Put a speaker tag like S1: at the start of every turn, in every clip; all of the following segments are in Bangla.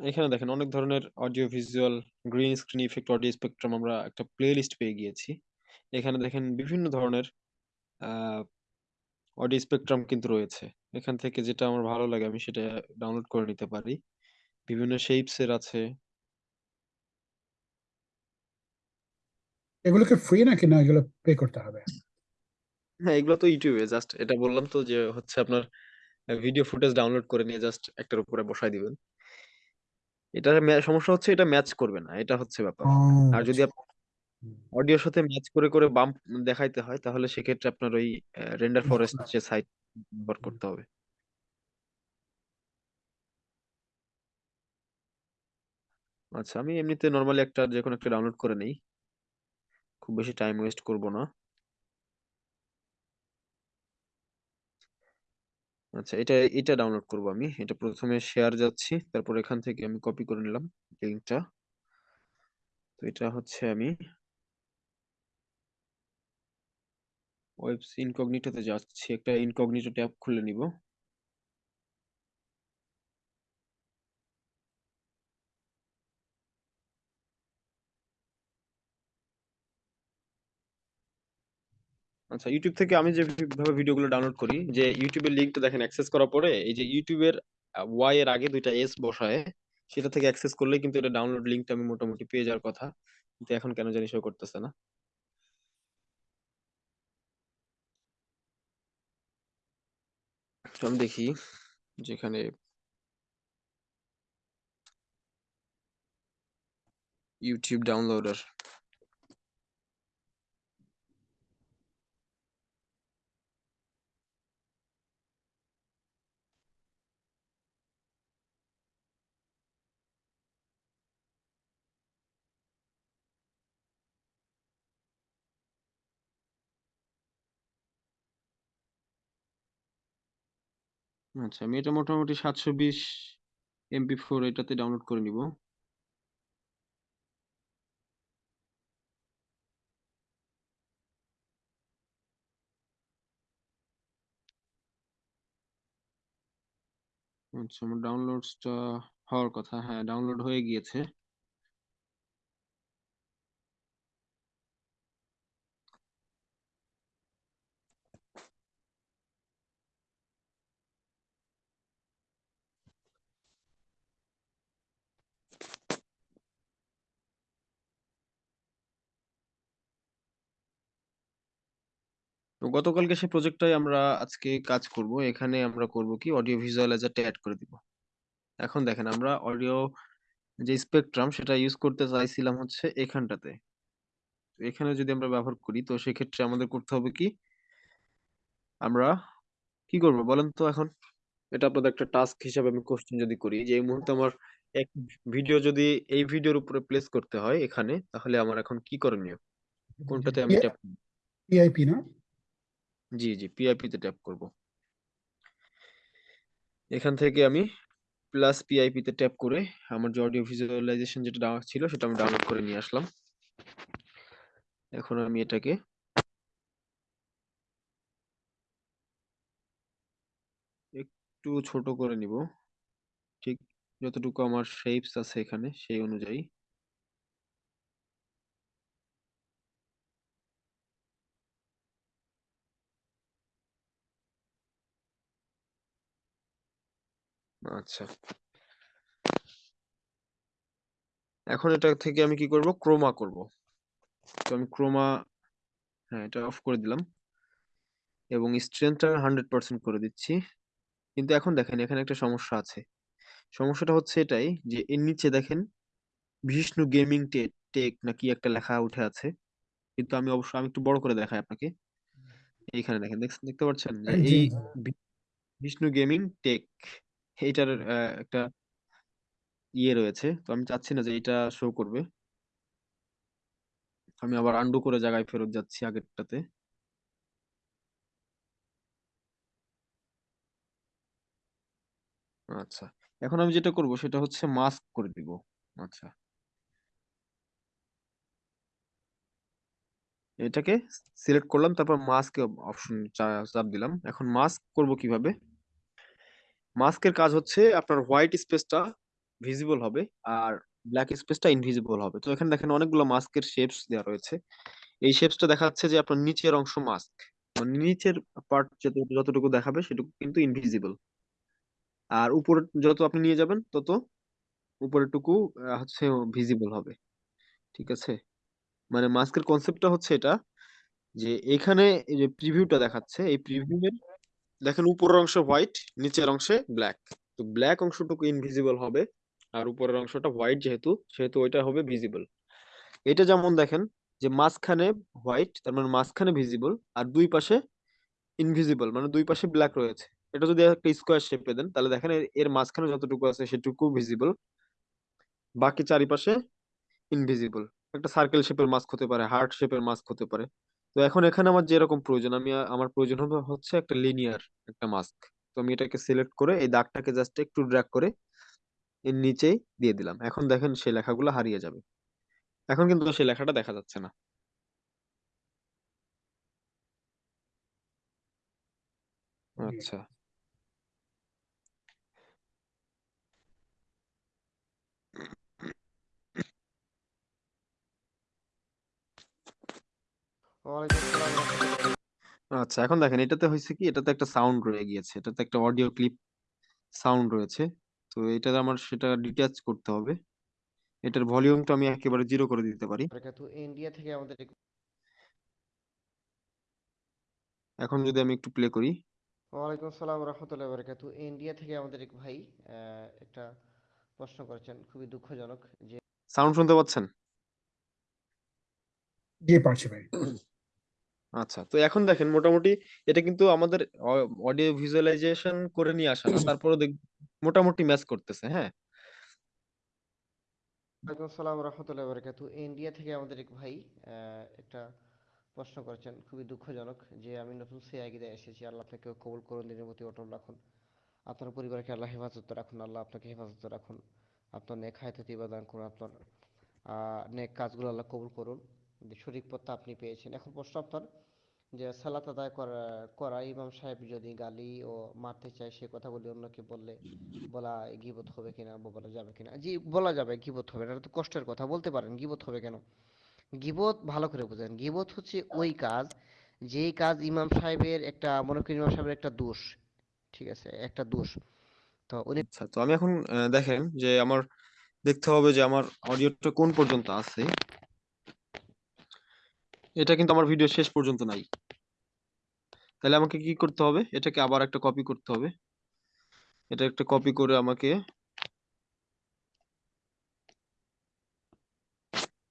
S1: এখানে দেখেন অনেক ধরনের audio visual green screen effect audio spectrum আমরা একটা প্লেলিস্ট পেয়ে গিয়েছি। এখানে দেখেন বিভিন্ন ধরনের অডিও স্পেকট্রাম কিন্তু রয়েছে। এখান থেকে যেটা আমার ভালো লাগে আমি সেটা ডাউনলোড করে নিতে পারি। বিভিন্ন শেপস এর আছে।
S2: এগুলোকে ফ্রি নাকি না এগুলো পে করতে হবে?
S1: হ্যাঁ এগুলো তো ইউটিউবে জাস্ট এটা বললাম তো যে হচ্ছে আপনার ভিডিও ফুটেজ ডাউনলোড করে নিয়ে জাস্ট একটার উপরে বসাই দিবেন। এটা সমস্যা হচ্ছে এটা ম্যাচ করবে না এটা হচ্ছে ব্যাপার।
S2: ও
S1: আর যদি
S2: আচ্ছা। হুম।
S1: অডিওর সাথে ম্যাচ করে করে বাম্প দেখাইতে হয় তাহলে সেক্ষেত্রে আপনার ওই রেন্ডার ফরেস্ট যে সাইট ব্যবহার করতে হবে। আচ্ছা আমি এমনিতে নর্মালি একটা যে কোনো একটা ডাউনলোড করে নেই। খুব বেশি টাইম ওয়েস্ট করব না। আচ্ছা এটা এটা ডাউনলোড করব আমি। এটা প্রথমে শেয়ার যাচ্ছি, তারপর এখান থেকে আমি কপি করে নিলাম লিংকটা তো এটা হচ্ছে আমি ওয়েবস ইনকগনিটোতে যাচ্ছি, একটা ইনকগনিটো ট্যাব খুলে নিব। আচ্ছা ইউটিউব থেকে আমি যে ভাবে ভিডিওগুলো ডাউনলোড করি, যে ইউটিউবের লিঙ্কটা দেখেন অ্যাক্সেস করার পরে, এই যে ইউটিউবের ওয়াই এর আগে দুইটা এস বসায়, সেটা থেকে অ্যাক্সেস করলে কিন্তু এটা ডাউনলোড লিঙ্কটা আমি মোটামুটি পেয়ে যাওয়ার কথা। কিন্তু এখন কেন জানি শো করতেছে না। আমি দেখি, যেখানে ইউটিউব ডাউনলোডার আচ্ছা আমি এটা মোটামুটি সাতশো বিশ এমপি ফোর এটাতে ডাউনলোড করে নিব। আচ্ছা আমার ডাউনলোডসটা হওয়ার কথা হ্যাঁ ডাউনলোড হয়ে গিয়েছে। গতকালকে সেই প্রজেক্টটাই আমরা আজকে কাজ করব। এখানে আমরা করব কি অডিও ভিজুয়ালাইজারটা অ্যাড করে দিব। এখন দেখেন আমরা অডিও যে স্পেকট্রাম সেটা ইউজ করতে চাইছিলাম হচ্ছে এখানটাতে। তো এখানে যদি আমরা ব্যবহার করি তো সেক্ষেত্রে আমাদের করতে হবে কি? আমরা কি করব বলেন তো এখন? এটা আপনাদের একটা টাস্ক হিসাবে আমি কোশ্চেন যদি করি যে এই মুহূর্তে আমার এক ভিডিও যদি এই ভিডিওর উপরে প্লেস করতে হয় এখানে তাহলে আমার এখন কি করণীয়? কোনটাতে আমি ট্যাপ
S2: পিআইপি না?
S1: জি জি পিআইপি তে ট্যাপ করব। এখান থেকে আমি প্লাস পিআইপি তে ট্যাপ করে আমার যে অডিও ভিজুয়ালাইজেশন যেটা ডাউন ছিল সেটা আমি ডাউনলোড করে নিয়ে আসলাম। এখন আমি এটাকে একটু ছোট করে নিব। ঠিক যতটুকু আমার শেপস আছে এখানে সেই অনুযায়ী। আচ্ছা। এখন এটা থেকে আমি কি করব? ক্রোমা করব। তো আমি ক্রোমা হ্যাঁ এটা অফ করে দিলাম। এবং স্ট্রেংথটা হান্ড্রেড পার্সেন্ট করে দিচ্ছি। কিন্তু এখন দেখেন এখানে একটা সমস্যা আছে। সমস্যাটা হচ্ছে এটাই যে এর নিচে দেখেন বিষ্ণু গেমিং টেক নাকি একটা লেখা উঠে আছে। কিন্তু আমি অবশ্য আমি একটু বড় করে দেখাই আপনাকে। এইখানে দেখেন দেখছেন দেখতে পাচ্ছেন? এই বিষ্ণু গেমিং টেক এইটার আহ, একটা ইয়ে রয়েছে। তো আমি চাচ্ছি না যে এটা শো করবে। আমি আবার আন্ডু করে জায়গায় ফেরত যাচ্ছি আগেরটাতে। আচ্ছা এখন আমি যেটা করব সেটা হচ্ছে মাস্ক করে দিব। আচ্ছা। এটাকে সিলেক্ট করলাম তারপর মাস্ক অপশন চাপ দিলাম। এখন মাস্ক করব কীভাবে? মাস্কের কাজ হচ্ছে আপনার হোয়াইট স্পেসটা ভিজিবল হবে আর ব্ল্যাক স্পেসটা ইনভিজিবল হবে। তো এখানে দেখেন অনেকগুলো মাস্কের শেপস দেওয়া রয়েছে। এই শেপসটা দেখাচ্ছে যে আপনার নিচের অংশ মাস্ক মানে নিচের পার্ট যতটুকু দেখাবে সেটুকু কিন্তু ইনভিজিবল আর উপরে যত আপনি নিয়ে যাবেন তত উপরের টুকু আহ, হচ্ছে ভিজিবল হবে। ঠিক আছে? মানে মাস্কের কনসেপ্টটা হচ্ছে এটা যে এখানে যে প্রিভিউটা দেখাচ্ছে এই প্রিভিউয়ের দেখেন উপরের অংশ হোয়াইট নিচের অংশে ব্ল্যাক তো ব্ল্যাক অংশটুকু ইনভিজিবল হবে, আর উপরের অংশটা হোয়াইট যেহেতু, সেহেতু ওইটা হবে ভিজিবল এটা যেমন দেখেন, যে মাঝখানে হোয়াইট তার মানে মাঝখানে ভিজিবল আর দুই পাশে ইনভিজিবল মানে দুই পাশে ব্ল্যাক রয়েছে। এটা যদি একটা স্কোয়ার শেপে দেন, তাহলে দেখেন এর- মাঝখানে যতটুকু আছে সেটুকু ভিজিবল বাকি চারিপাশে ইনভিজিবল একটা সার্কেল শেপের মাস্ক হতে পারে হার্ট শেপের মাস্ক হতে পারে। তো এখন এখানে আমার যেরকম প্রয়োজন আমি আমার প্রয়োজন হবে হচ্ছে একটা লিনিয়ার একটা মাস্ক তো আমি এটাকে সিলেক্ট করে এই দাগটাকে জাস্ট একটু ড্র্যাগ করে এর নিচেই দিয়ে দিলাম। এখন দেখেন সেই লেখাগুলো হারিয়ে যাবে। এখন কিন্তু সেই লেখাটা দেখা যাচ্ছে না। আচ্ছা। আচ্ছা এখন দেখেন এটাতে হয়েছে কি? এটাতে একটা সাউন্ড রয়ে গিয়েছে। এটাতে একটা অডিও ক্লিপ সাউন্ড রয়েছে। তো এটাতে আমার সেটা ডিটাচ করতে হবে। এটার ভলিউমটা আমি একেবারে জিরো করে দিতে পারি।
S3: ইন্ডিয়া থেকে আমাদের
S1: এখন যদি আমি একটু প্লে করি।
S3: ওয়ালাইকুম আসসালাম রহমতুল্লাহ বারাকাতু। ইন্ডিয়া থেকে আমাদের এক ভাই আহ, একটা প্রশ্ন করেছেন খুবই দুঃখজনক যে
S1: সাউন্ড শুনতে পাচ্ছেন?
S2: জি পারছি ভাই।
S1: আচ্ছা তো এখন দেখেন মোটামুটি এটা কিন্তু আমাদের অডিও ভিজুয়ালাইজেশন করে নিয়ে আসা না তারপরে দেখ মোটামুটি ম্যাচ করতেছে হ্যাঁ?
S3: ওয়ালাইকুম আসসালাম রহমতুল্লাহ ইন্ডিয়া থেকে আমাদের এক ভাই একটা প্রশ্ন করেছেন খুবই দুঃখজনক যে আমি নতুন সিআইডিতে এসেছি আল্লাহ আপনাকে কবুল করুন দিনের প্রতি অটল রাখুন। আপনার পরিবারকে আল্লাহ হেফাজত রাখুন আল্লাহ আপনাকে হেফাজত রাখুন। আপনার নেক হায়াতে দান করুন আপনার নেক কাজগুলো আল্লাহ কবুল করুন। সঠিক পথটা আপনি পেয়েছেন। এখন প্রশ্ন আপনার, যে সালাত আদায় করা করা ইমাম সাহেব যদি গালি ও মারতে চায়, সে কথাগুলি অন্যকে বললে বলা গীবত হবে কিনা বা বলা যাবে কিনা? জি, বলা যাবে গীবত হবে। এটা তো কষ্টের কথা, বলতে পারেন গীবত হবে কেন? গীবত ভালো করে বুঝেন। গীবত হচ্ছে ওই কাজ, যেই কাজ ইমাম সাহেবের একটা, মনে করেন ইমাম সাহেবের একটা দোষ, ঠিক আছে, একটা দোষ। তো উনি
S1: আচ্ছা তো আমি এখন দেখেন যে আমার দেখতে হবে যে আমার অডিওটা কোন পর্যন্ত আছে। এটা কিন্তু আমার ভিডিও শেষ পর্যন্ত নাই। তাহলে আমাকে কি করতে হবে? এটাকে আবার একটা কপি করতে হবে। এটা একটা কপি করে আমাকে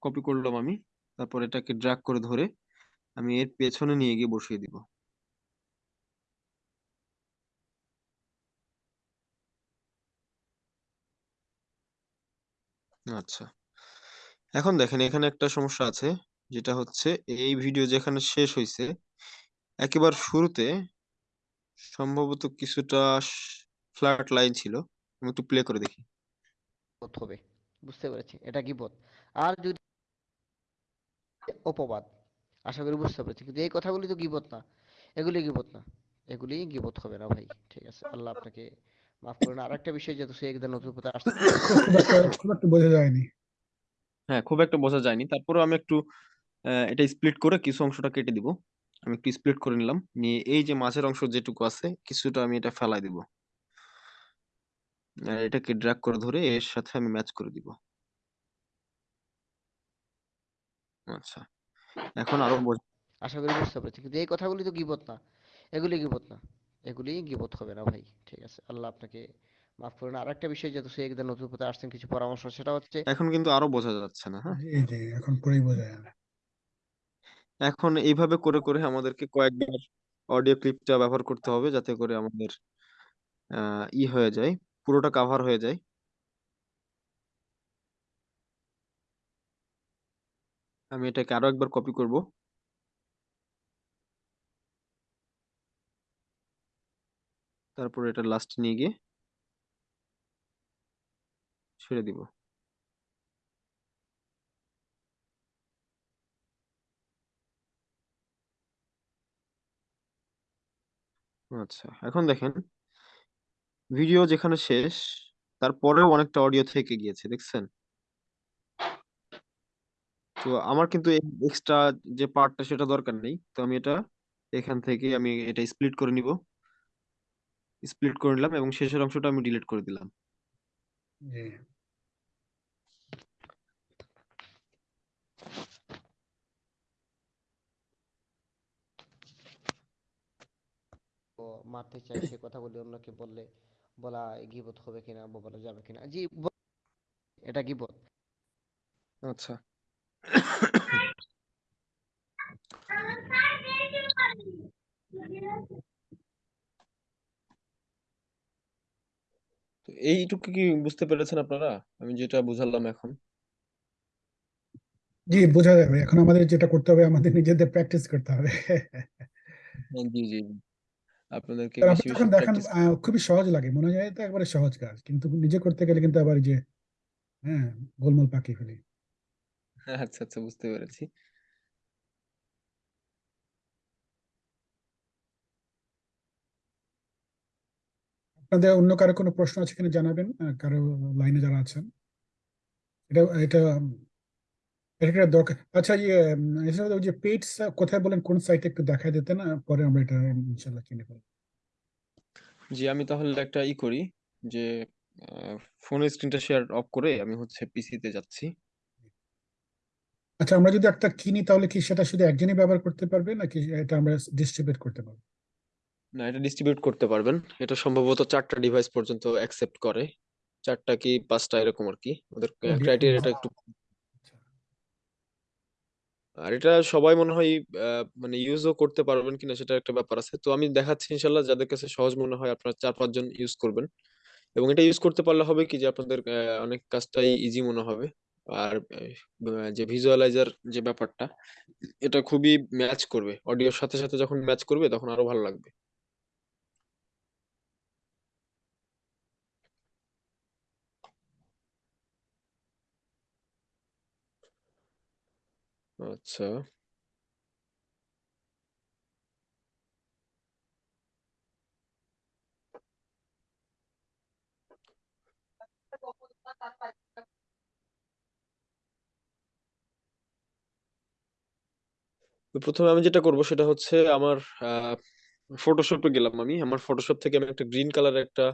S1: কপি করলাম আমি। তারপর এটাকে ড্র্যাগ করে ধরে আমি এর পেছনে নিয়ে গিয়ে বসিয়ে দিব। আচ্ছা। এখন দেখেন, এখানে একটা সমস্যা আছে। যেটা হচ্ছে এই ভিডিও যেখানে শেষ হয়েছে একেবারে শুরুতে সম্ভবত কিছুটা ফ্ল্যাট লাইন ছিল। আমি একটু প্লে করে দেখি।
S3: হবে। বুঝতে পেরেছি। এটা গীবত আর যদি অপবাদ আশা করি বুঝতে পেরেছি। কিন্তু এই কথাগুলি তো গীবত না। এগুলি গীবত না। এগুলি গীবত হবে না ভাই। ঠিক আছে। আল্লাহ আপনাকে মাফ করুন। আর একটা বিষয় যেহেতু সে একদম নতুন পথে আসছে।
S2: খুব একটা বোঝা যায়নি।
S1: হ্যাঁ খুব একটা বোঝা যায়নি। তারপরেও আমি একটু এটা স্প্লিট করে কিছু অংশটা কেটে দিব। আমি একটু স্প্লিট করে নিলাম। নিয়ে এই যে মাঝের অংশ যেটুকু আছে কিছুটা আমি এটা ফেলাই দিব। আর এটাকে ড্র্যাগ করে ধরে এর সাথে আমি ম্যাচ করে দিব। আচ্ছা এখন আরও বোঝা
S3: আশা করি বুঝতে পেরেছি। কিন্তু এই কথাগুলি তো গীবত না। এগুলি গীবত না। এগুলি গীবত হবে না ভাই। ঠিক আছে আল্লাহ আপনাকে মাফ করুন। আর একটা বিষয় যেহেতু সে একদম নতুন পথে আসছেন কিছু পরামর্শ সেটা হচ্ছে
S1: এখন কিন্তু আরও বোঝা যাচ্ছে না হ্যাঁ?
S2: জি জি এখন পুরোই বোঝা যায় না
S1: এখন এইভাবে করে করে আমাদেরকে কয়েকবার অডিও ক্লিপটা ব্যবহার করতে হবে যাতে করে আমাদের ই হয়ে যায়, পুরোটা কাভার হয়ে যায়। আমি এটাকে আরও একবার কপি করব। তারপর এটা লাস্ট নিয়ে গিয়ে ছেড়ে দিব। আচ্ছা এখন দেখেন। ভিডিও যেখানে শেষ তারপরেও অনেকটা অডিও থেকে গিয়েছে, দেখছেন? তো আমার কিন্তু এক্সট্রা যে পার্টটা সেটা দরকার নেই। তো আমি এটা, এখান থেকে আমি এটা স্প্লিট করে নিব। স্প্লিট করে নিলাম এবং শেষের অংশটা আমি ডিলিট করে দিলাম।
S3: মারতে চাই সে কথাগুলি অন্যকে বললে বলা গীবত হবে কিনা বা বলা যাবে কিনা। জি এটা গীবত।
S1: আচ্ছা। এইটুকু কি বুঝতে পেরেছেন আপনারা? আমি যেটা বুঝালাম এখন।
S2: জি বোঝা যাবে। এখন আমাদের যেটা করতে হবে আমাদের নিজেদের প্র্যাকটিস করতে হবে।
S1: হ্যাঁ, জি জি। আপনাদেরকে বেশি বেশি
S2: যখন দেখেন
S1: প্র্যাকটিস
S2: খুবই সহজ লাগে। মনে হয় এটা একবারে সহজ কাজ। কিন্তু নিজে করতে গেলে কিন্তু আবার যে হ্যাঁ গোলমাল পাকিয়ে ফেলি।
S1: আচ্ছা আচ্ছা বুঝতে পেরেছি।
S2: আপনাদের অন্য কারও কোনো প্রশ্ন আছে কিনা জানাবেন? কারও লাইনে যারা আছেন? এটা এটা এটা দরকার। আচ্ছা ইয়ে এছাড়া ওই যে কোথায় বলেন? কোন সাইটে একটু দিতেন? না পরে আমরা এটা ইনশাল্লাহ কিনে ফেলব
S1: জি আমি তাহলে একটা ই করি যে ফোনের স্ক্রিনটা শেয়ার অফ করে আমি হচ্ছে পিসিতে যাচ্ছি।
S2: আচ্ছা আমরা যদি একটা কিনি তাহলে কি সেটা শুধু একজনই ব্যবহার করতে পারবে নাকি এটা আমরা ডিস্ট্রিবিউট করতে পারব?
S1: না এটা ডিস্ট্রিবিউট করতে পারবেন। এটা সম্ভবত চারটা ডিভাইস পর্যন্ত অ্যাকসেপ্ট করে। চারটা কি পাঁচটা এরকম আর কি। ওদের ক্রাইটেরিয়াটা একটু। আর এটা সবাই মনে হয় মানে ইউজও করতে পারবেন কিনা সেটা একটা ব্যাপার আছে। তো আমি দেখাচ্ছি ইনশাল্লাহ যাদের কাছে সহজ মনে হয় আপনারা চার পাঁচজন ইউজ করবেন। এবং এটা ইউজ করতে পারলে হবে কি যে আপনাদের অনেক কাজটাই ইজি মনে হবে। আর যে ভিজুয়ালাইজার যে ব্যাপারটা, এটা খুবই ম্যাচ করবে। অডিওর সাথে সাথে যখন ম্যাচ করবে, তখন আরও ভালো লাগবে। আচ্ছা। তো প্রথমে আমি যেটা করব সেটা হচ্ছে আমার ফটোশপে গেলাম আমি। আমার ফটোশপ থেকে আমি একটা গ্রিন কালার একটা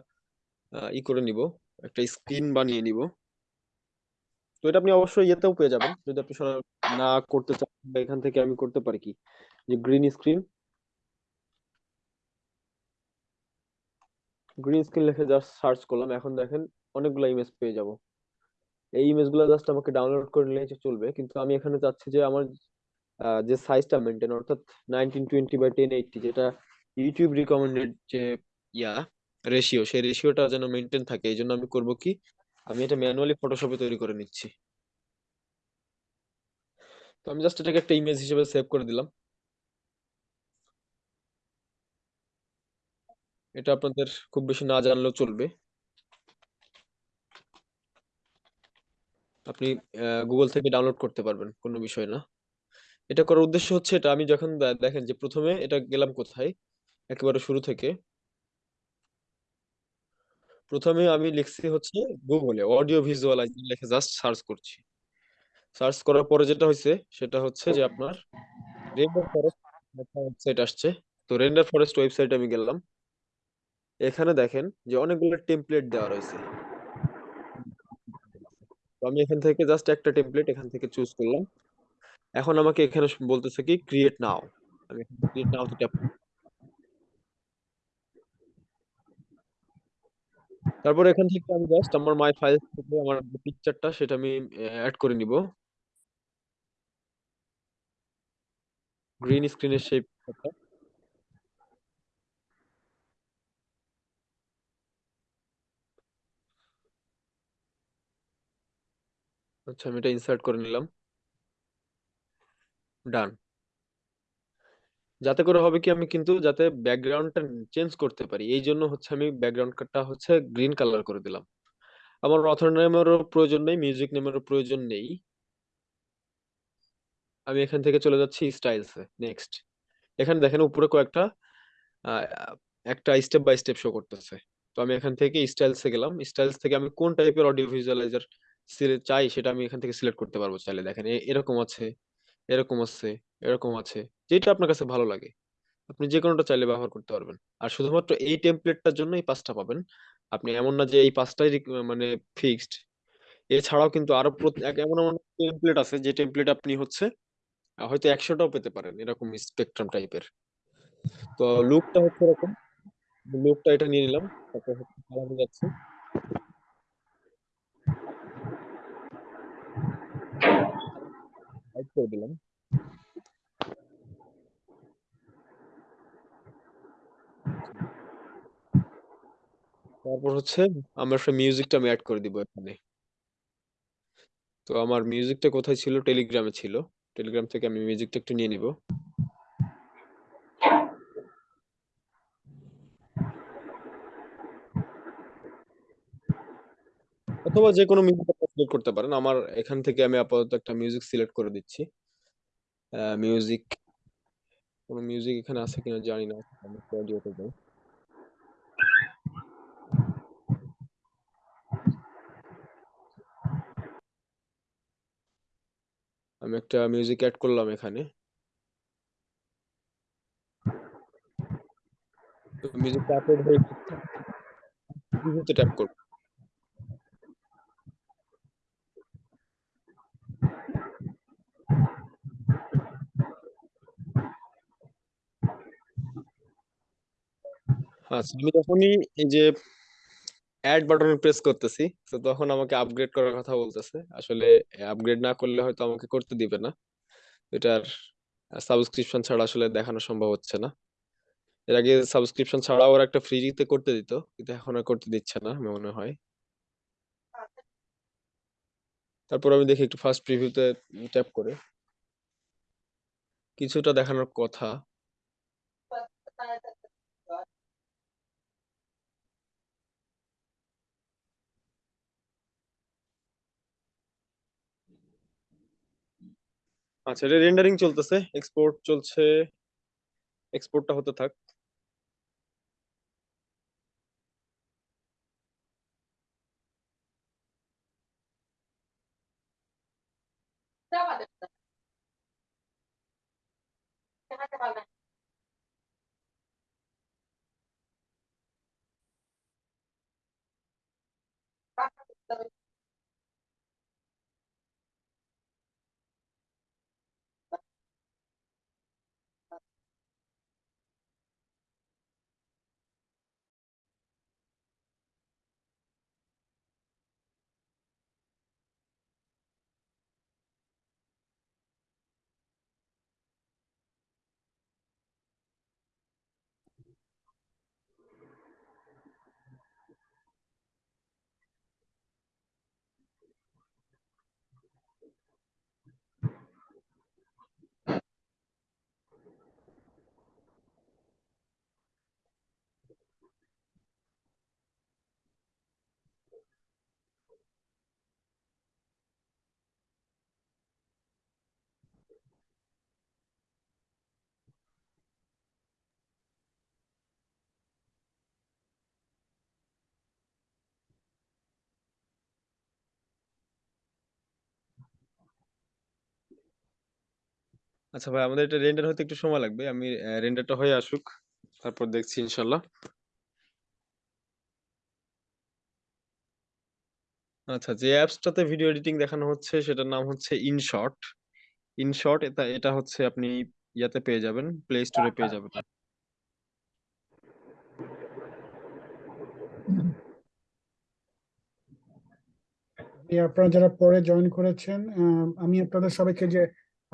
S1: আহ, ই করে নিব। একটা স্ক্রিন বানিয়ে নিব। এটা আপনি অবশ্যই ইয়েতেও পেয়ে যাবেন। যদি আপনি না করতে চান এখান থেকে আমি করতে পারি কি? যে গ্রিন স্ক্রিন গ্রিন স্ক্রিন লিখে জাস্ট সার্চ করলাম। এখন দেখেন অনেকগুলো ইমেজ পেয়ে যাব। এই ইমেজগুলো জাস্ট আমাকে ডাউনলোড করে নিলে চলবে। কিন্তু আমি এখানে চাচ্ছি যে আমার যে সাইজটা মেনটেন অর্থাৎ nineteen twenty by ten eighty যেটা ইউটিউব রিকমেন্ডেড যে, ইয়া রেশিও সেই রেশিওটা যেন মেনটেন থাকে। এই জন্য আমি করব কি? আমি এটা ম্যানুয়ালি ফটোশপে তৈরি করে নিচ্ছি। তো আমি জাস্ট এটাকে একটা ইমেজ হিসেবে সেভ করে দিলাম। এটা আপনাদের খুব বেশি না জানলেও চলবে। আপনি গুগল থেকে ডাউনলোড করতে পারবেন, কোনো বিষয় না। এটা করার উদ্দেশ্য হচ্ছে এটা, আমি যখন দেখেন যে প্রথমে এটা গেলাম কোথায়? একেবারে শুরু থেকে। প্রথমে আমি লিখছি হচ্ছে গুগলে অডিও ভিজুয়ালাইজার লিখে জাস্ট সার্চ করছি। সার্চ করার পরে যেটা হয়েছে সেটা হচ্ছে যে আপনার রেন্ডার ফরেস্ট ওয়েবসাইট আসছে। তো রেন্ডার ফরেস্ট ওয়েবসাইটে আমি গেলাম। এখানে দেখেন যে অনেকগুলো টেমপ্লেট দেওয়া রয়েছে। আমি এখান থেকে জাস্ট একটা টেমপ্লেট এখান থেকে চুজ করলাম। এখন আমাকে এখানে বলতেছে কি ক্রিয়েট নাও আমি ক্রিয়েট নাও ট্যাপ তারপর এখান থেকে আমি জাস্ট আমার মাই ফাইল থেকে আমার পিকচারটা সেটা আমি অ্যাড করে নিব। গ্রিন স্ক্রিনের সেই আচ্ছা আমি এটা ইনসার্ট করে নিলাম। ডান যাতে করে হবে কি আমি কিন্তু যাতে ব্যাকগ্রাউন্ডটা চেঞ্জ করতে পারি। এই জন্য হচ্ছে আমি ব্যাকগ্রাউন্ডটা হচ্ছে গ্রিন কালার করে দিলাম। আমার অথর নেমেরও প্রয়োজন নেই মিউজিক নেমেরও প্রয়োজন নেই। আমি এখান থেকে চলে যাচ্ছি স্টাইলসে নেক্সট এখানে দেখেন উপরে কয়েকটা একটা স্টেপ বাই স্টেপ শো করতেছে। তো আমি এখান থেকে স্টাইলসে গেলাম। স্টাইলস থেকে আমি কোন টাইপের অডিও ভিজুয়ালাইজার চাই সেটা আমি এখান থেকে সিলেক্ট করতে পারব চাইলে। দেখেন এ- এরকম আছে। এরকম আছে এরকম আছে, যেটা আপনার কাছে ভালো লাগে। আপনি যে কোনোটা চাইলে ব্যবহার করতে পারবেন। আর শুধুমাত্র এই টেমপ্লেটটার জন্য এই পাঁচটা পাবেন। আপনি এমন না যে এই পাঁচটাই মানে ফিক্সড এছাড়াও কিন্তু আরও এমন এমন টেমপ্লেট আছে যে টেমপ্লেট আপনি হচ্ছে হয়তো একশোটাও পেতে পারেন এরকম স্পেকট্রাম টাইপের তো লুকটা হচ্ছে এরকম। লুকটা এটা নিয়ে নিলাম। তারপর হচ্ছে যাচ্ছে। হাইড করে দিলাম তারপর হচ্ছে, আমার একটা মিউজিকটা আমি অ্যাড করে দিব এখানে। তো আমার মিউজিকটা কোথায় ছিল? টেলিগ্রামে ছিল। টেলিগ্রাম থেকে আমি মিউজিকটা একটু নিয়ে নিব। অথবা যে কোনো মিউজিক সিলেক্ট করতে পারেন। আমার এখান থেকে আমি আপাতত একটা মিউজিক সিলেক্ট করে দিচ্ছি। মিউজিক কোনো মিউজিক এখানে আছে কিনা জানি না। আমি আমি একটা মিউজিক অ্যাড করলাম এখানে। তো মিউজিকটা আপলোড হয়ে ট্যাপ করব। আচ্ছা আমি যখনই এই যে অ্যাড বাটনে প্রেস করতেছি, তো তখন আমাকে আপগ্রেড করার কথা বলতেছে। আসলে আপগ্রেড না করলে হয়তো আমাকে করতে দিবে না। এটার সাবস্ক্রিপশন ছাড়া আসলে দেখানো সম্ভব হচ্ছে না। এর আগে সাবস্ক্রিপশন ছাড়াও ওরা একটা ফ্রিতে করতে দিত, কিন্তু এখন আর করতে দিচ্ছে না, আমার মনে হয়। তারপর আমি দেখি একটু ফার্স্ট প্রিভিউতে ট্যাপ করে। কিছুটা দেখানোর কথা। আচ্ছা এটা রেন্ডারিং চলতেছে এক্সপোর্ট চলছে এক্সপোর্টটা হতে থাক। আচ্ছা ভাই, আমাদের এটা রেন্ডার হতে একটু সময় লাগবে। আমি রেন্ডারটা হয়ে আসুক। তারপর দেখছি ইনশাল্লাহ। আচ্ছা যে অ্যাপসটাতে ভিডিও এডিটিং দেখানো হচ্ছে, সেটার নাম হচ্ছে ইনশর্ট ইনশর্ট এটা এটা হচ্ছে আপনি ইয়াতে পেয়ে যাবেন প্লে স্টোরে পেয়ে যাবেন।
S2: আপনারা যারা পরে জয়েন করেছেন আমি আপনাদের সবাইকে যে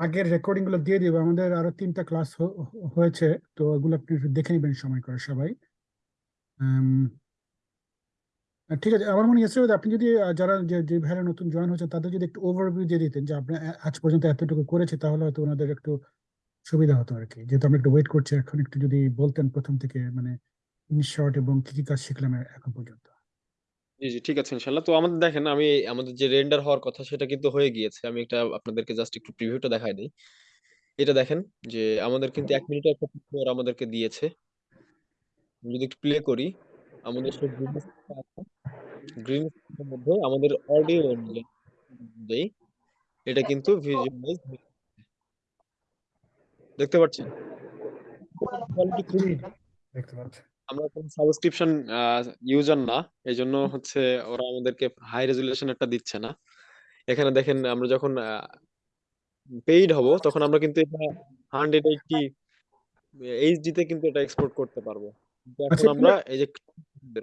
S2: আগের রেকর্ডিংগুলো দিয়ে দিব। আমাদের আরও তিনটা ক্লাস হয়েছে, তো ওগুলো আপনি দেখে নেবেন সময় করে সবাই। ঠিক আছে, আমার মনে হচ্ছে আপনি যদি যারা যে ভাইরা নতুন জয়েন হচ্ছে তাদের যদি একটু ওভারভিউ দিয়ে দিতেন, যে আপনি আজ পর্যন্ত এতটুকু করেছে, তাহলে হয়তো ওনাদের একটু সুবিধা হতো আর কি যেহেতু আমরা একটু ওয়েট করছি, এখন একটু যদি বলতেন প্রথম থেকে মানে ইন শর্ট এবং কি কি কাজ শিখলাম এখন পর্যন্ত।
S1: জি জি ঠিক আছে ইনশাল্লাহ। তো আমাদের দেখেন আমি আমাদের যে রেন্ডার হওয়ার কথা সেটা কিন্তু হয়ে গিয়েছে। আমি একটা আপনাদেরকে জাস্ট একটু প্রিভিউটা দেখাই দিই। এটা দেখেন যে আমাদের কিন্তু এক মিনিটের একটা ওরা আমাদেরকে দিয়েছে। আমি যদি একটু প্লে করি আমাদের সেই গ্রিন আছে। গ্রিন মধ্যে আমাদের অডিও অনুযায়ী এটা কিন্তু ভিজুয়ালাইজ দেখতে পাচ্ছেন? কোয়ালিটি খুবই
S2: দেখতে পাচ্ছি।
S1: আমরা কোনো সাবস্ক্রিপশন ইউজার না এই জন্য হচ্ছে ওরা আমাদেরকে হাই রেজুলেশন একটা দিচ্ছে না। এখানে দেখেন আমরা যখন পেইড হব তখন আমরা কিন্তু এটা হান্ড্রেড এইটটি এইচডি তে কিন্তু এটা এক্সপোর্ট করতে পারব। কিন্তু এখন
S2: আচ্ছা
S1: আমরা
S2: এগুলো
S1: এই যে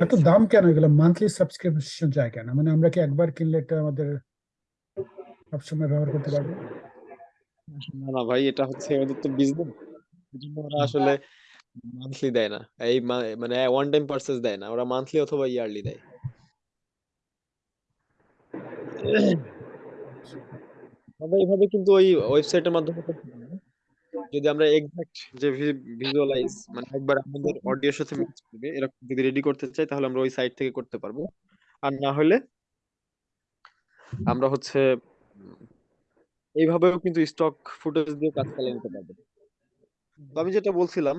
S2: এত দাম কেন? এগুলো মান্থলি সাবস্ক্রিপশন চাই কেন? মানে আমরা কি একবার কিনলে এটা আমাদের সবসময় ব্যবহার করতে পারব?
S1: না না ভাই এটা হচ্ছে ওদের তো বিজনেস ওরা আসলে মান্থলি দেয় না এই মানে ওয়ান টাইম পারচেজ দেয় না ওরা মান্থলি অথবা ইয়ারলি দেয় এইভাবে কিন্তু ওই ওয়েবসাইটের মাধ্যমে যদি আমরা যে ভিজুয়ালাইজ মানে একবার আমাদের অডিওর সাথে ম্যাচ করবে, এরকম যদি রেডি করতে চাই, তাহলে আমরা ওই সাইট থেকে করতে পারব। আর না হলে আমরা হচ্ছে, এইভাবেও কিন্তু স্টক ফুটেজ দিয়ে কাজ চালিয়ে নিতে পারব। আমি যেটা বলছিলাম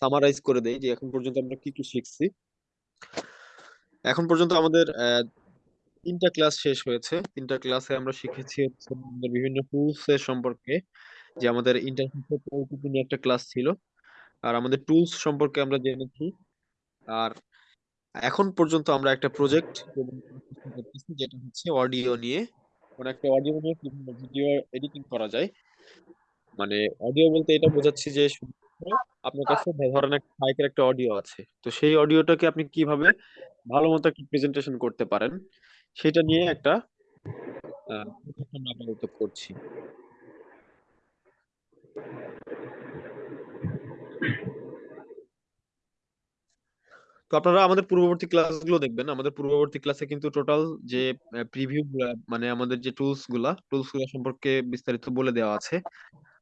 S1: সামারাইজ করে দেই যে এখন পর্যন্ত আমরা কি কি শিখছি। এখন পর্যন্ত আমাদের তিনটা ক্লাস শেষ হয়েছে। তিনটা ক্লাসে আমরা শিখেছি বিভিন্ন টুলস এর সম্পর্কে, যে আমাদের নিয়ে একটা ক্লাস ছিল। আর আমাদের টুলস সম্পর্কে আমরা জেনেছি। আর এখন পর্যন্ত আমরা একটা প্রজেক্ট যেটা হচ্ছে অডিও নিয়ে। মানে একটা অডিও নিয়ে ভিডিও এডিটিং করা যায়। মানে অডিও বলতে এটা বোঝাচ্ছি যে শুধুমাত্র আপনার কাছে ধরেন একটা মাইকের একটা অডিও আছে। তো সেই অডিওটাকে আপনি কীভাবে ভালো মতো একটা প্রেজেন্টেশন করতে পারেন সেটা নিয়ে একটা আপাতত করছি। তো আপনারা আমাদের পূর্ববর্তী ক্লাসগুলো দেখবেন। আমাদের পূর্ববর্তী ক্লাসে কিন্তু টোটাল যে প্রিভিউ মানে আমাদের যে টুলসগুলা টুলসগুলা সম্পর্কে বিস্তারিত বলে দেওয়া আছে।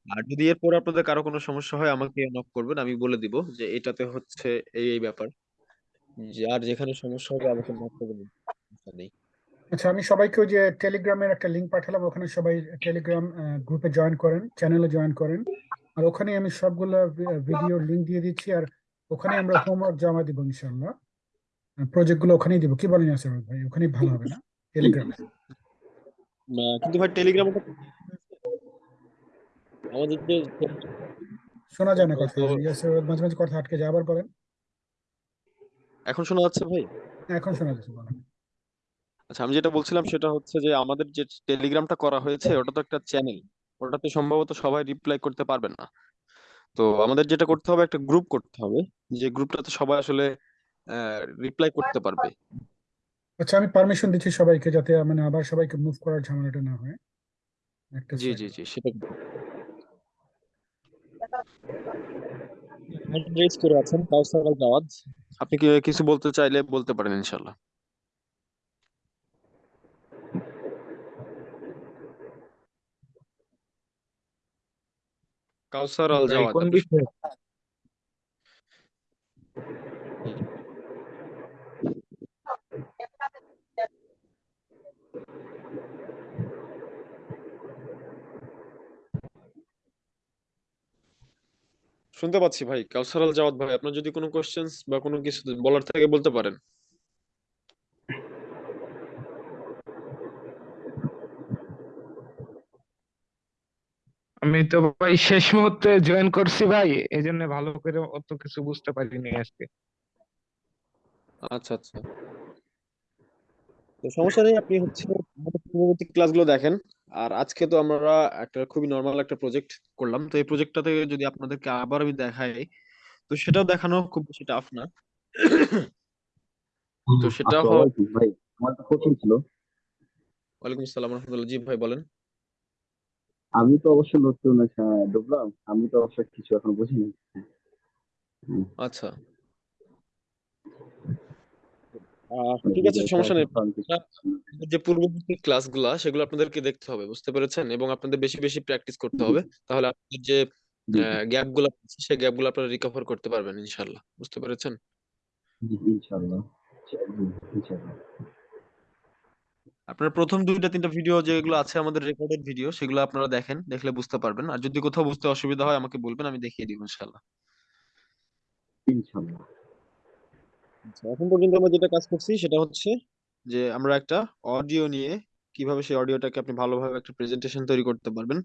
S1: আর যদি এরপর আপনাদের কারও কোনো সমস্যা হয় আমাকে নক করবেন আমি বলে দিব যে এটাতে হচ্ছে এই এই ব্যাপার। যে আর যেখানে সমস্যা হবে আমাকে নক করবেন সমস্যা নেই।
S2: আচ্ছা আমি সবাইকে ওই যে টেলিগ্রামের একটা লিংক পাঠালাম ওখানে সবাই টেলিগ্রাম গ্রুপে জয়েন করেন চ্যানেলে জয়েন করেন। আর ওখানে আমি সবগুলো ভিডিও লিংক দিয়ে দিচ্ছি আর ওখানে আমরা হোমওয়ার্ক জমা দিব ইনশাল্লাহ প্রজেক্টগুলো ওখানেই দিব। কি বলেন আসর ভাই? ওখানেই ভালো হবে না? টেলিগ্রামে
S1: আহ, কিন্তু ভাই টেলিগ্রামে আমাদের যে
S2: শোনা যায় না কথা মাঝে মাঝে কথা আটকে যায় আবার বলেন।
S1: এখন শোনা যাচ্ছে ভাই?
S2: হ্যাঁ, এখন শোনা যাচ্ছে বলেন।
S1: আচ্ছা আমি যেটা বলছিলাম সেটা হচ্ছে যে আমাদের যে টেলিগ্রামটা করা হয়েছে ওটা তো একটা চ্যানেল ওটাতে সম্ভবত সবাই রিপ্লাই করতে পারবেন না। তো আমাদের যেটা করতে হবে একটা গ্রুপ করতে হবে যে গ্রুপটাতে সবাই আসলে রিপ্লাই করতে পারবে।
S2: আচ্ছা আমি পারমিশন দিচ্ছি সবাইকে যাতে মানে আবার সবাইকে মুভ করার ঝামেলাটা না হয়। একটা
S1: জি জি জি সেটা রেজ করে আছেন কাউসার আল জাওয়াদ আপনি কি কিছু বলতে চাইলে বলতে পারেন ইনশাল্লাহ কাউসার আল জাওয়াদ
S4: কোন
S1: আপনি
S4: বিষয়ে
S1: শুনতে পাচ্ছি ভাই। কাউসার আল জাওয়াদ ভাই আপনার যদি কোনো কোশ্চেন্স বা কোনো কিছু বলার থাকে বলতে পারেন।
S4: আমি তো ভাই শেষ মুহূর্তে জয়েন করছি ভাই এই জন্য ভালো করে অত কিছু বুঝতে পারিনি আজকে।
S1: আচ্ছা আচ্ছা। তো সমস্যা নেই আপনি হচ্ছে আমাদের পূর্ববর্তী ক্লাসগুলো দেখেন। আর আজকে তো আমরা একটা খুবই নর্মাল একটা প্রজেক্ট করলাম। তো এই প্রজেক্টটা থেকে যদি আপনাদেরকে আবার আমি দেখাই তো সেটাও দেখানো খুব বেশি টাফ না। তো সেটা হয়
S5: ভাই আমার কোশ্চেন ছিল।
S1: ওয়ালাইকুম আসসালাম রহমতুল্লাহ জি ভাই বলেন।
S5: আমি তো অবশ্য নতুন আহ, ঢুকলাম। আমি তো অবশ্য কিছু এখন বুঝিনি।
S1: আচ্ছা। আহ,
S5: মানে
S1: ঠিক আছে সমস্যা নেই। আমাদের যে পূর্ববর্তী ক্লাসগুলা সেগুলো আপনাদেরকে দেখতে হবে বুঝতে পেরেছেন? এবং আপনাদের বেশি বেশি প্র্যাকটিস করতে হবে। তাহলে আপনাদের যে
S5: জি।
S1: গ্যাপগুলো আছে, সেই গ্যাপগুলো আপনারা রিকভার করতে পারবেন ইনশাল্লাহ বুঝতে পেরেছেন?
S5: জি ইনশাআল্লাহ জি, ইনশাআল্লাহ।
S1: আপনার প্রথম দুইটা তিনটা ভিডিও যেগুলো আছে আমাদের রেকর্ডেড ভিডিও সেগুলো আপনারা দেখেন দেখলে বুঝতে পারবেন। আর যদি কোথাও বুঝতে অসুবিধা হয় আমাকে বলবেন আমি দেখিয়ে দিব ইনশাল্লাহ
S5: ইনশাল্লাহ
S1: আচ্ছা, এখন পর্যন্ত আমরা যেটা কাজ করছি সেটা হচ্ছে যে আমরা একটা অডিও নিয়ে কীভাবে সেই অডিওটাকে আপনি ভালোভাবে একটা প্রেজেন্টেশন তৈরি করতে পারবেন।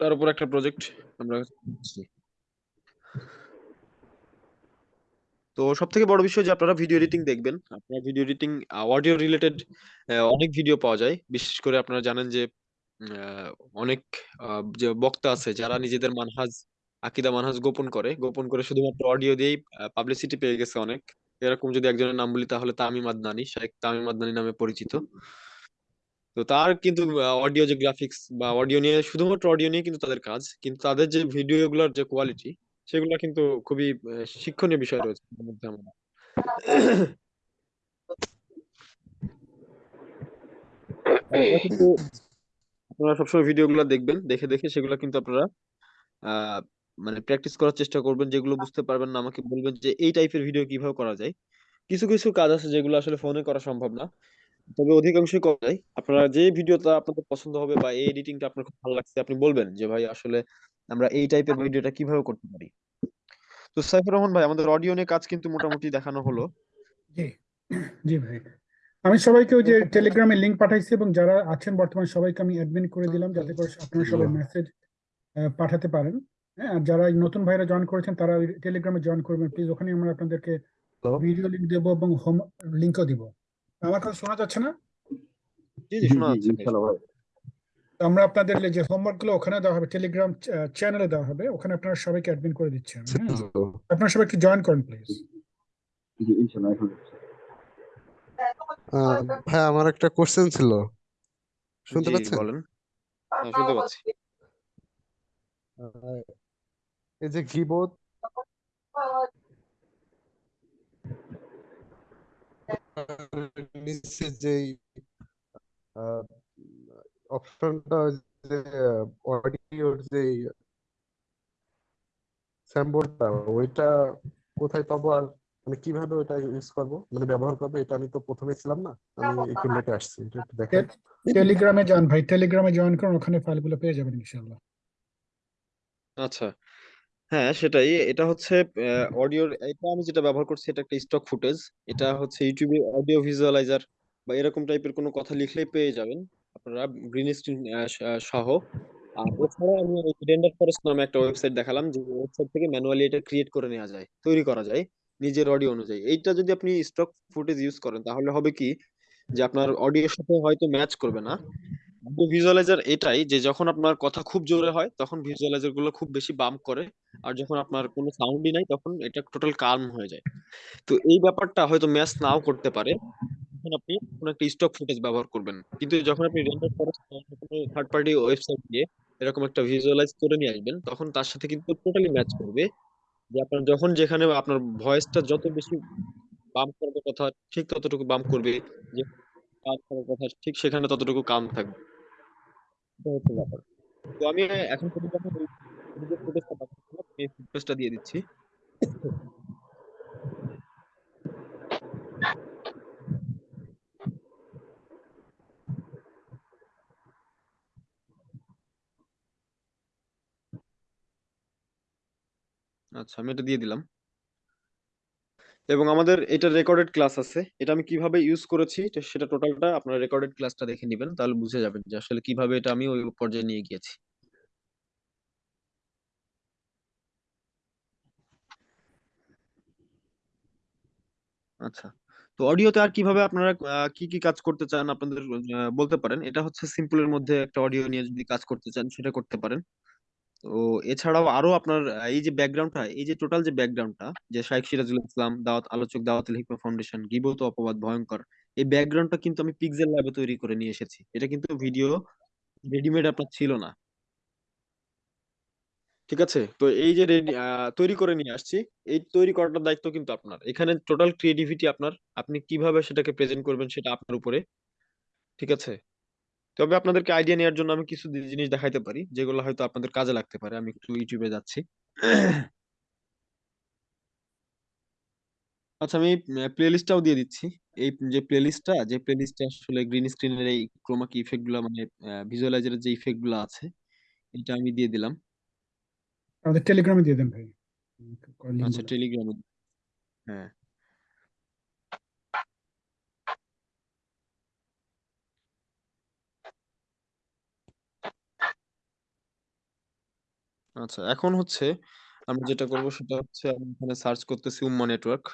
S1: তার উপর একটা প্রজেক্ট আমরা তো সব থেকে বড় বিষয় যে আপনারা ভিডিও এডিটিং দেখবেন আপনারা ভিডিও এডিটিং অডিও রিলেটেড অনেক ভিডিও পাওয়া যায়। বিশেষ করে আপনারা জানেন যে অনেক যে বক্তা আছে যারা নিজেদের মানহাজ আকিদা মানহাজ গোপন করে। গোপন করে শুধুমাত্র অডিও দিয়েই পাবলিসিটি পেয়ে গেছে অনেক। এরকম যদি একজনের নাম বলি তাহলে তামিম আদনানি শেখ তামিম আদনানি নামে পরিচিত। তো তার কিন্তু অডিও যে গ্রাফিক্স বা অডিও নিয়ে, শুধুমাত্র অডিও নিয়ে কিন্তু তাদের কাজ। কিন্তু তাদের যে ভিডিওগুলোর যে কোয়ালিটি সেগুলো কিন্তু খুবই শিক্ষণীয় বিষয় রয়েছে আপনারা সবসময় ভিডিওগুলো দেখবেন, দেখে দেখে সেগুলো কিন্তু আপনারা মানে প্র্যাকটিস করার চেষ্টা করবেন যেগুলো বুঝতে পারবেন না আমাকে বলবেন যে এই টাইপের ভিডিও কীভাবে করা যায়। কিছু কিছু কাজ আছে যেগুলো আসলে ফোনে করা সম্ভব না। তবে অধিকাংশই করা যায়। আপনারা যে ভিডিওটা আপনাদের পছন্দ হবে বা এই এডিটিংটা আপনার খুব ভালো লাগছে আপনি বলবেন যে ভাই আসলে আমরা এই টাইপের ভিডিওটা কীভাবে করতে পারি? তো সাইফুর রহমান ভাই আমাদের অডিও নিয়ে কাজ কিন্তু মোটামুটি দেখানো হলো।
S2: জি জি ভাই। আমি সবাইকে ওই যে টেলিগ্রামে লিংক পাঠাইছি এবং যারা আছেন বর্তমানে সবাইকে আমি অ্যাডমিন করে দিলাম যাতে করে আপনারা সবাই মেসেজ পাঠাতে পারেন। হ্যাঁ যারা নতুন ভাইরা জয়েন করেছেন তারা ওই টেলিগ্রামে জয়েন করবেন। প্লিজ ওখানে আমরা আপনাদেরকে ভিডিও লিংক দেবো এবং হোম লিংকও দিব। আমার কথা শোনা যাচ্ছে না?
S1: জি জি শোনা যাচ্ছে।
S2: আমরা আপনাদের যে হোমওয়ার্কগুলো ওখানে দেওয়া হবে টেলিগ্রাম চ্যানেলে দেওয়া হবে ওখানে আপনারা সবাইকে অ্যাডমিন করে দিচ্ছি আমি, হ্যাঁ। আপনারা সবাইকে জয়েন করেন প্লিজ
S6: ভাই আমার একটা কোশ্চেন ছিল। শুনতে পাচ্ছেন?
S1: বলেন। হ্যাঁ শুনতে পাচ্ছি।
S6: এই যে গিবত নিচে যেই অপশনটা যে অডিওর যে স্যাম্পলটা ওইটা কোথায় পাবো আর মানে কীভাবে ওইটা ইউজ করব? মানে ব্যবহার করব এটা আমি তো প্রথমে ছিলাম না আমি একটু লেটে আসছি একটু দেখেন
S2: টেলিগ্রামে যান ভাই টেলিগ্রামে জয়েন করুন ওখানে ফাইলগুলো পেয়ে যাবেন ইনশাআল্লাহ।
S1: আচ্ছা। হ্যাঁ সেটাই। এটা হচ্ছে অডিওর এটা আমি যেটা ব্যবহার করছি, এটা একটা স্টক ফুটেজ এটা হচ্ছে ইউটিউবে অডিও ভিজুয়ালাইজার বা এরকম টাইপের কোনো কথা লিখলেই পেয়ে যাবেন। আপনারা গ্রিন স্ক্রিন সহ। আর এছাড়া আমি রেন্ডার ফরেস্ট নামে একটা ওয়েবসাইট দেখালাম, যে ওয়েবসাইট থেকে ম্যানুয়ালি এটা ক্রিয়েট করে নেওয়া যায়, তৈরি করা যায় নিজের অডিও অনুযায়ী। এইটা যদি আপনি স্টক ফুটেজ ইউজ করেন, তাহলে হবে কি, যে আপনার অডিওর সাথে হয়তো ম্যাচ করবে না। এটাই যে যখন আপনার কথা খুব জোরে হয়, তখনগুলো খুব বেশি করে। আর যখন আপনার কোনো সাউন্ডই নাই, তখন এটা টোটাল হয়ে যায়। তো এই ব্যাপারটা হয়তো ম্যাচ নাও করতে পারে। তখন আপনি কোনো একটা স্টক ফুটেজ ব্যবহার করবেন। কিন্তু যখন আপনি রেন্ডার কোনো থার্ড পার্টি ওয়েবসাইট দিয়ে এরকম একটা করে নিয়ে আসবেন, তখন তার সাথে কিন্তু টোটালি ম্যাচ করবে। যে আপনার যখন যেখানে আপনার ভয়েসটা যত বেশি বাম্প করার কথা, ঠিক ততটুকু বাম্প করবে। যে কথা ঠিক সেখানে ততটুকু কাম থাকবে। তো আমি এখন দিয়ে দিচ্ছি। আচ্ছা আমি এটা দিয়ে দিলাম। এবং আমাদের এটা রেকর্ডেড ক্লাস আছে। এটা আমি কীভাবে ইউজ করেছি সেটা টোটালটা আপনারা রেকর্ডেড ক্লাসটা দেখে নেবেন, তাহলে বুঝে যাবেন যে আসলে কীভাবে এটা আমি ওই পর্যায়ে নিয়ে গিয়েছি। আচ্ছা তো অডিওতে আর কীভাবে আপনারা কি কি কাজ করতে চান আপনাদের বলতে পারেন? এটা হচ্ছে সিম্পলের মধ্যে একটা অডিও নিয়ে যদি কাজ করতে চান, সেটা করতে পারেন। তো এছাড়াও আরও আপনার, এই যে ব্যাকগ্রাউন্ডটা এই যে টোটাল যে ব্যাকগ্রাউন্ডটা যে শাইখ সিরাজুল ইসলাম, দাওয়াত, আলোচক দাওয়াতুল হিকমা ফাউন্ডেশন গিবত অপবাদ ভয়ঙ্কর এই ব্যাকগ্রাউন্ডটা কিন্তু আমি পিক্সেল ল্যাবে তৈরি করে নিয়ে এসেছি। এটা কিন্তু ভিডিও রেডিমেড আপনার ছিল না। ঠিক আছে? তো এই যে তৈরি করে নিয়ে আসছি, এই তৈরি করাটার দায়িত্ব কিন্তু আপনার। এখানে টোটাল ক্রিয়েটিভিটি আপনার, আপনি কীভাবে সেটাকে প্রেজেন্ট করবেন সেটা আপনার উপরে। ঠিক আছে? তবে আপনাদেরকে আইডিয়া নেওয়ার জন্য আমি কিছু জিনিস দেখাইতে পারি যেগুলো হয়তো আপনাদের কাজে লাগতে পারে। আমি একটু ইউটিউবে যাচ্ছি। আচ্ছা আমি প্লে লিস্টটাও দিয়ে দিচ্ছি। এই যে প্লে লিস্টটা যে প্লে লিস্টে আসলে গ্রিন স্ক্রিনের এই ক্রোমা কি ইফেক্টগুলা মানে ভিজুয়ালাইজারের যে ইফেক্টগুলো আছে এটা আমি দিয়ে দিলাম।
S2: আমাদের টেলিগ্রামে দিয়ে দেন ভাই।
S1: আচ্ছা টেলিগ্রামে হ্যাঁ। আচ্ছা এখন হচ্ছে আমরা যেটা করব সেটা হচ্ছে আমি এখানে সার্চ করতেছি উম্মা নেটওয়ার্ক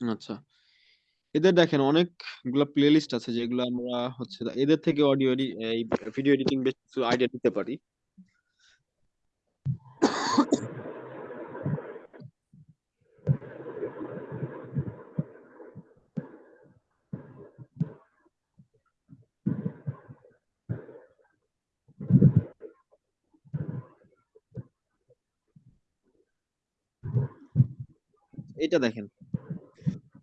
S1: আচ্ছা এদের দেখেন অনেকগুলা প্লেলিস্ট আছে যেগুলো আমরা হচ্ছে এদের থেকে অডিও এই ভিডিও এডিটিং বেশ কিছু আইডিয়া দিতে পারি। এটা দেখেন।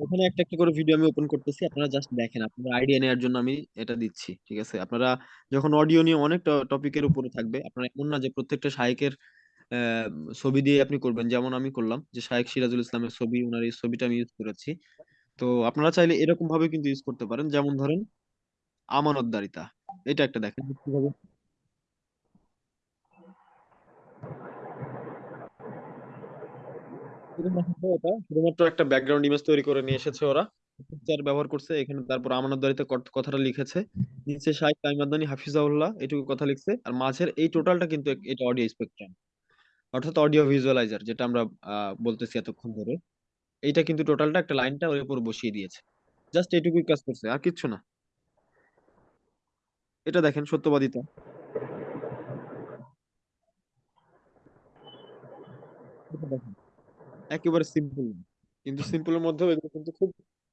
S1: ওখানে একটা একটা করে ভিডিও আমি ওপেন করতেছি, আপনারা জাস্ট দেখেন আপনারা আইডিয়া নেওয়ার জন্য আমি এটা দিচ্ছি, ঠিক আছে? আপনারা যখন অডিও নিয়ে অনেক টপিকের উপরে থাকবে, আপনারা এমন না যে প্রত্যেকটা শায়েকের ছবি দিয়ে আপনি করবেন, যেমন আমি করলাম, যে শায়েক সিরাজুল ইসলামের ছবি ওনার এই ছবিটা আমি ইউজ করেছি। তো আপনারা চাইলে এরকম ভাবে কিন্তু ইউজ করতে পারেন, যেমন ধরেন আমানতদারিতা, এটা একটা দেখেন। কীভাবে শুধুমাত্র একটা ব্যাকগ্রাউন্ড ইমেজ তৈরি করে নিয়ে এসেছে ওরা। পিকচার ব্যবহার করছে, এখানে তারপর আমানতদারিতে কথাটা লিখেছে। নিচে শাইখ তাইমাদানি হাফিজাউল্লাহ, এটুকু কথা লিখছে। আর মাঝের এই টোটালটা কিন্তু এটা অডিও স্পেকট্রাম অর্থাৎ অডিও ভিজুয়ালাইজার যেটা আমরা বলতেছি এতক্ষণ ধরে। এইটা কিন্তু টোটালটা একটা লাইনটা ওর উপর বসিয়ে দিয়েছে। জাস্ট এটুকুই কাজ করছে, আর কিচ্ছু না। এটা দেখেন সত্যবাদিতা। দেখেন। একেবারে সিম্পল কিন্তু সিম্পলের মধ্যেও এগুলো কিন্তু খুব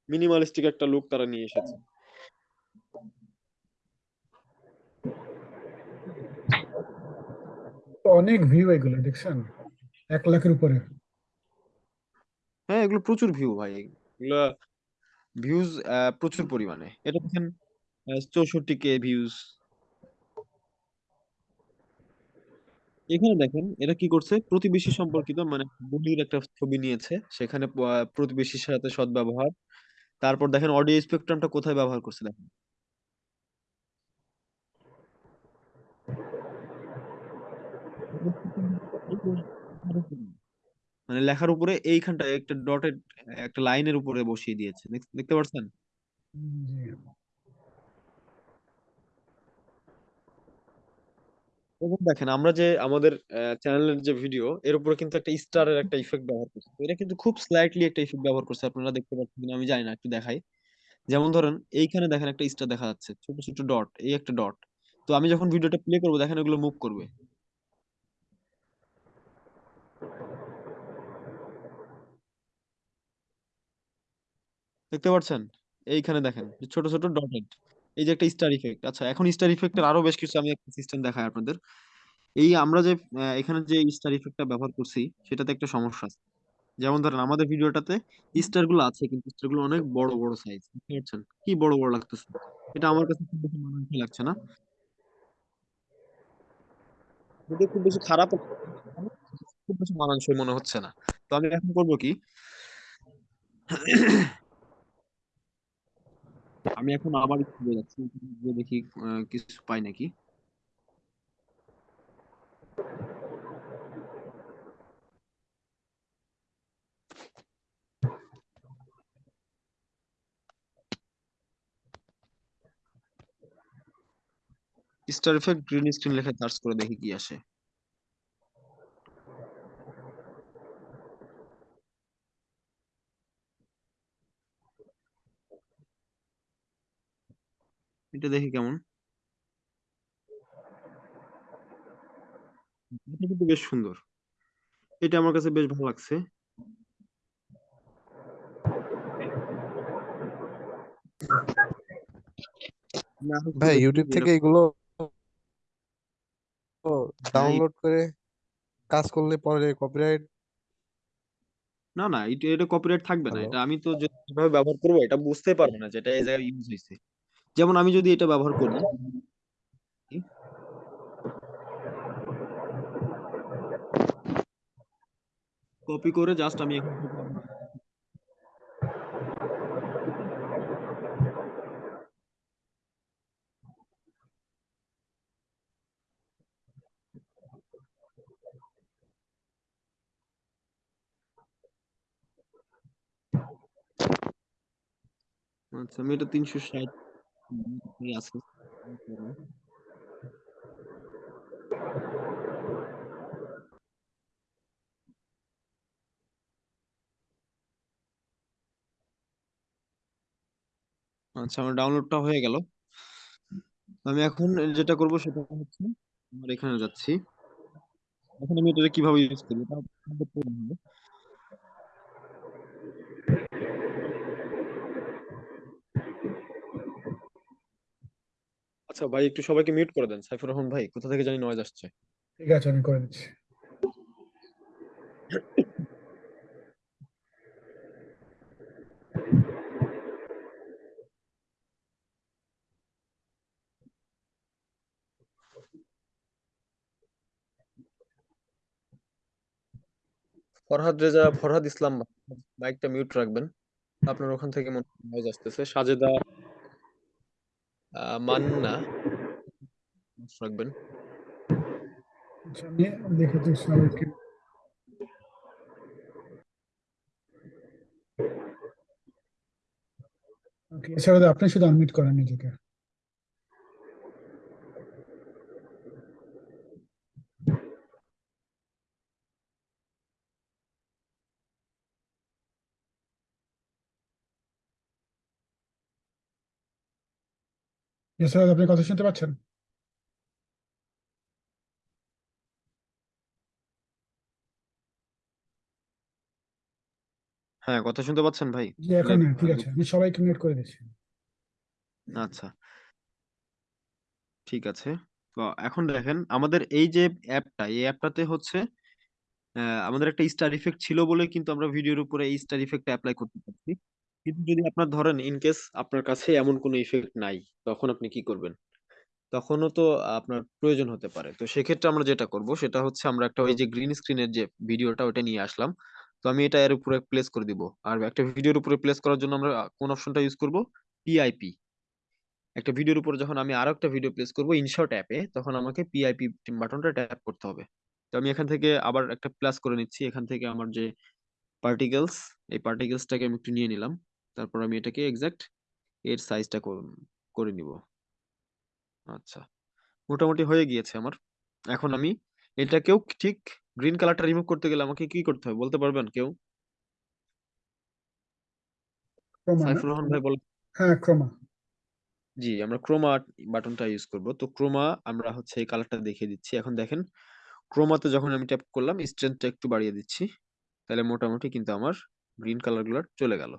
S1: মিনিমালিস্টিক একটা লুক তারা নিয়ে এসেছে।
S2: অনেক ভিউ এগুলো দেখছেন? এক লাখের উপরে।
S1: হ্যাঁ এগুলো প্রচুর ভিউ ভাই। এগুলো ভিউজ প্রচুর পরিমাণে। এটা দেখেন চৌষট্টি কে ভিউজ এখানে দেখেন, এরা কি করছে? প্রতিবেশী সম্পর্কিত মানে বলির একটা ছবি নিয়েছে। সেখানে প্রতিবেশীর সাথে সদ্ব্যবহার। তারপর দেখেন অডিও স্পেকট্রামটা কোথায় ব্যবহার করছে দেখেন। মানে লেখার উপরে এইখানটা একটা ডটেড একটা লাইনের উপরে বসিয়ে দিয়েছে। দেখ- দেখতে পাচ্ছেন
S2: জি।
S1: এবং দেখেন আমরা যে আমাদের চ্যানেলের যে ভিডিও এর উপরে কিন্তু একটা স্টারের একটা ইফেক্ট ব্যবহার করছে। তো এটা কিন্তু খুব স্লাইটলি একটা ইফেক্ট ব্যবহার করছে আপনারা দেখতে পাচ্ছেন কিনা আমি জানি না একটু দেখাই। যেমন ধরেন এইখানে দেখেন একটা স্টার দেখা যাচ্ছে ছোট ছোট ডট এই একটা ডট তো আমি যখন ভিডিওটা প্লে করব দেখেন এগুলো মুভ করবে। দেখতে পাচ্ছেন? এইখানে দেখেন যে ছোট ছোট ডটেড এই যে একটা স্টার ইফেক্ট আচ্ছা এখন স্টার ইফেক্টের আরও বেশ কিছু আমি একটা সিস্টেম দেখাই আপনাদের। এই আমরা যে এখানে যে স্টার ইফেক্টটা ব্যবহার করছি, সেটাতে একটা সমস্যা আছে। যেমন ধরেন, আমাদের ভিডিওটাতে স্টারগুলো আছে, কিন্তু স্টারগুলো অনেক বড় বড় সাইজ বুঝতে কি বড় বড় লাগতেছে? এটা আমার কাছে খুব বেশি মানানসই লাগছে না। যদি খুব বেশি খারাপ খুব বেশি মানানসই মনে হচ্ছে না। তো আমি এখন করব কি? আমি এখন আবার গিয়ে যাচ্ছি গিয়ে দেখি কিছু পাই নাকি। স্টার ইফেক্ট গ্রিন স্ক্রিন লেখা সার্চ করে দেখি কি আসে। এটা দেখি কেমন। এটা কিন্তু বেশ সুন্দর। এটা আমার কাছে বেশ ভালো লাগছে।
S6: ভাই ইউটিউব থেকে এগুলো ডাউনলোড করে কাজ করলে পরে কপিরাইট
S1: না না এটা এটা কপিরাইট থাকবে না। এটা আমি তো যে- যেভাবে ব্যবহার করব এটা বুঝতে পারব না যেটা এই জায়গায় ইউজ হয়েছে যেমন আমি যদি এটা ব্যবহার করি কপি করে জাস্ট আমি আচ্ছা আমি এটা তিনশো ষাট আচ্ছা আমার ডাউনলোডটা হয়ে গেল। আমি এখন যেটা করব সেটা হচ্ছে, আমার এখানে যাচ্ছি। এখন আমি এটা কীভাবে ইউজ করব এটা আপনাদের করে দেব। আচ্ছা ভাই একটু সবাইকে মিউট করে দেন। সাইফুর রহমান ভাই কোথা থেকে জানি নয়েজ আসছে?
S2: ঠিক আছে আমি করে দিচ্ছি।
S1: ফরহাদ রেজা ফরহাদ ইসলাম মাইকটা মিউট রাখবেন। আপনার ওখান থেকে মনে হয় আসতেছে। সাজেদা মান্না রাখবেন
S2: দেখে সবাইকে। ওকে এছাড়া আপনি শুধু আনমিট করেন নিজেকে। এছাড়া আপনি কথা শুনতে পাচ্ছেন
S1: হ্যাঁ কথা শুনতে পাচ্ছেন ভাই?
S2: জি এখন ঠিক আছে। আমি সবাইকে মিউট করে দিচ্ছি।
S1: আচ্ছা। ঠিক আছে। তো এখন দেখেন আমাদের এই যে অ্যাপটা এই অ্যাপটাতে হচ্ছে আমাদের একটা স্টার ইফেক্ট ছিল বলে কিন্তু আমরা ভিডিওর উপরে এই স্টার ইফেক্ট অ্যাপ্লাই করতে পারছি। কিন্তু যদি আপনার ধরেন ইন কেস আপনার কাছে এমন কোনো ইফেক্ট নাই, তখন আপনি কি করবেন? তখনও তো আপনার প্রয়োজন হতে পারে। তো সেক্ষেত্রে আমরা যেটা করব, সেটা হচ্ছে আমরা একটা ওই যে গ্রিন স্ক্রিনের যে ভিডিওটা ওটা নিয়ে আসলাম। তো আমি এটা এর উপরে প্লেস করে দিব। আর একটা ভিডিওর উপরে প্লেস করার জন্য আমরা কোন অপশনটা ইউজ করব? পিআইপি একটা ভিডিওর উপরে যখন আমি আরও একটা ভিডিও প্লেস করব ইনশর্ট অ্যাপে তখন আমাকে পিআইপি বাটনটা ট্যাপ করতে হবে। তো আমি এখান থেকে আবার একটা প্লাস করে নিচ্ছি। এখান থেকে আমার যে পার্টিকেলস এই পার্টিকেলসটাকে আমি একটু নিয়ে নিলাম। তারপর আমি এটাকে এক্সাক্ট এর সাইজটা করে নিব। আচ্ছা মোটামুটি হয়ে গিয়েছে আমার। এখন আমি এটাকেও ঠিক গ্রিন কালারটা রিমুভ করতে গেলে আমাকে কি করতে হবে বলতে পারবেন কেউ? সাইফুর রহমান ভাই বল
S2: হ্যাঁ ক্রোমা।
S1: জি আমরা ক্রোমা বাটনটা ইউজ করব। তো ক্রোমা আমরা হচ্ছে এই কালারটা দেখিয়ে দিচ্ছি। এখন দেখেন ক্রোমাতে যখন আমি ট্যাপ করলাম স্ট্রেংথটা একটু বাড়িয়ে দিচ্ছি তাহলে মোটামুটি কিন্তু আমার গ্রিন কালারগুলো চলে গেল।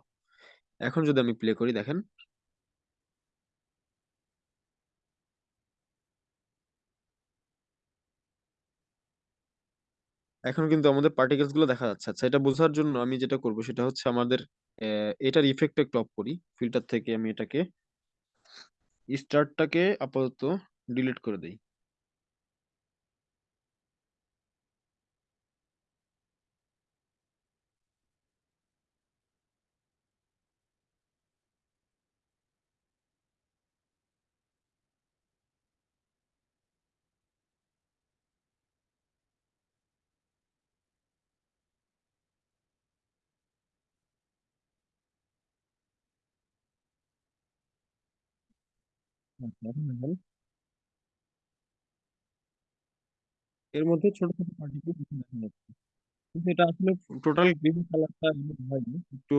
S1: এখন যদি আমি প্লে করি, দেখেন। এখন কিন্তু আমাদের পার্টিকেলসগুলো দেখা যাচ্ছে। আচ্ছা এটা বোঝার জন্য আমি যেটা করব সেটা হচ্ছে আমাদের এটার ইফেক্ট একটু অফ করি। ফিল্টার থেকে আমি এটাকে স্টার্টটাকে আপাতত ডিলিট করে দেই। এর মধ্যে ছোট ছোট পার্টিকেল দেখা যাচ্ছে। কিন্তু এটা আসলে টোটাল গ্রিন কালারটা হয়নি, একটু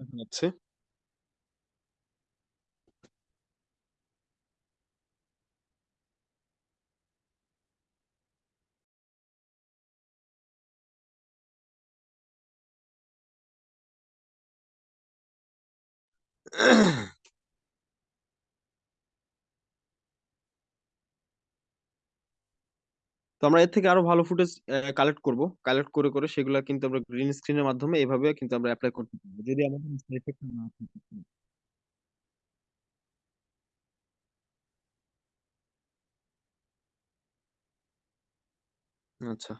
S1: দেখা যাচ্ছে। তো আমরা এর থেকে আরও ভালো ফুটেজ কালেক্ট করব। কালেক্ট করে করে সেগুলো কিন্তু আমরা গ্রিন স্ক্রিনের মাধ্যমে এভাবে কিন্তু আমরা অ্যাপ্লাই করতে পারব। যদি আমাদের effect না থাকে। আচ্ছা।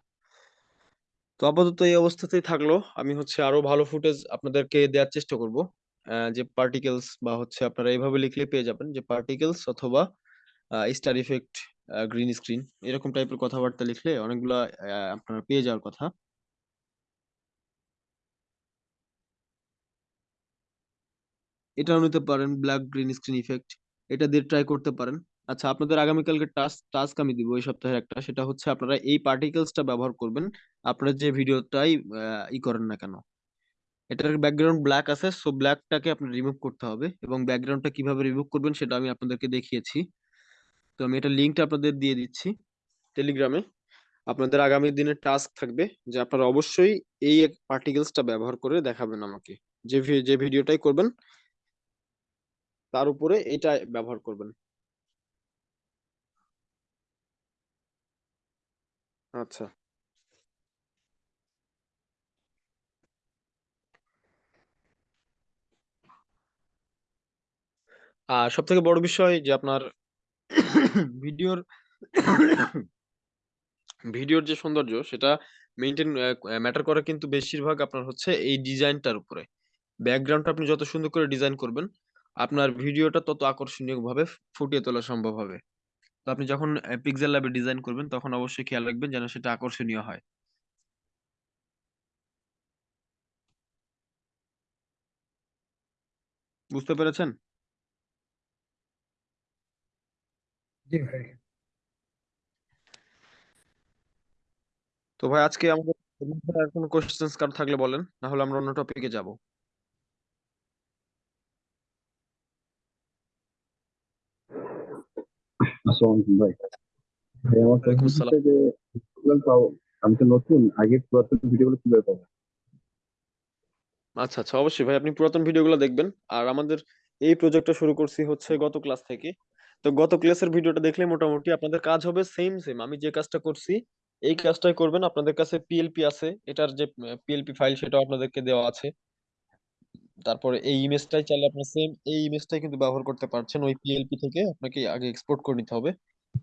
S1: তো আপাতত এই অবস্থাতেই থাকল। আমি হচ্ছে আরও ভালো ফুটেজ আপনাদেরকে দেওয়ার চেষ্টা করব। যে পার্টিকেলস বা হচ্ছে আপনারা এইভাবে লিখলে পেয়ে যাবেন যে পার্টিকেলস অথবা স্টার ইফেক্ট গ্রিন স্ক্রিন এরকম টাইপের কথাবার্তা লিখলে অনেকগুলো আপনারা পেয়ে যাওয়ার কথা। এটাও নিতে পারেন ব্ল্যাক গ্রিন স্ক্রিন ইফেক্ট এটা দিয়ে ট্রাই করতে পারেন। আচ্ছা আপনাদের আগামীকালকে টাস্ক টাস্ক আমি দিব এই সপ্তাহের একটা, সেটা হচ্ছে আপনারা এই পার্টিকেলসটা ব্যবহার করবেন, আপনারা যে ভিডিওটাই ই করেন না কেন। এটার ব্যাকগ্রাউন্ড ব্ল্যাক আছে সো ব্ল্যাকটাকে আপনার রিমুভ করতে হবে এবং ব্যাকগ্রাউন্ডটা কীভাবে রিমুভ করবেন সেটা আমি আপনাদেরকে দেখিয়েছি। তো আমি এটা লিঙ্কটা আপনাদের দিয়ে দিচ্ছি টেলিগ্রামে আপনাদের আগামী দিনের টাস্ক থাকবে যে আপনারা অবশ্যই এই পার্টিকেলসটা ব্যবহার করে দেখাবেন আমাকে। যে যে ভিডিওটাই করবেন, তার উপরে এটা ব্যবহার করবেন। আচ্ছা। আর সব থেকে বড় বিষয় যে আপনার ভিডিওর ভিডিওর যে সৌন্দর্য, সেটা মেনটেন ম্যাটার করে কিন্তু বেশিরভাগ আপনার হচ্ছে এই ডিজাইনটার উপরে। ব্যাকগ্রাউন্ডটা আপনি যত সুন্দর করে ডিজাইন করবেন, আপনার ভিডিওটা তত আকর্ষণীয় ভাবে ফুটিয়ে তোলা সম্ভব হবে। তো আপনি যখন পিক্সেল ল্যাবে ডিজাইন করবেন, তখন অবশ্যই খেয়াল রাখবেন যেন সেটা আকর্ষণীয় হয়। বুঝতে পেরেছেন?
S2: জি ভাই।
S1: তো ভাই আজকে আমাদের আর কোনো কোশ্চেন্স কার থাকলে বলেন না হলে আমরা অন্য টপিকে যাব।
S5: আসসালামু আলাইকুম ভাই। যে আমি তো নতুন আগে পুরাতন ভিডিওগুলো কীভাবে পাবো?
S1: আচ্ছা আচ্ছা অবশ্যই ভাই আপনি পুরাতন ভিডিওগুলো দেখবেন। আর আমাদের এই প্রজেক্টটা শুরু করছি হচ্ছে গত ক্লাস থেকে। তো গত ক্লাসের ভিডিওটা দেখলে মোটামুটি আপনাদের কাজ হবে সেম সেম আমি যে কাজটা করছি, এই কাজটাই করবেন। আপনাদের কাছে পিএলপি আছে। এটার যে পিএলপি ফাইল সেটাও আপনাদেরকে দেওয়া আছে। তারপরে এই ইমেজটাই চাইলে আপনার সেম এই ইমেজটাই কিন্তু ব্যবহার করতে পারছেন। ওই পিএলপি থেকে আপনাকে আগে এক্সপোর্ট করে নিতে হবে।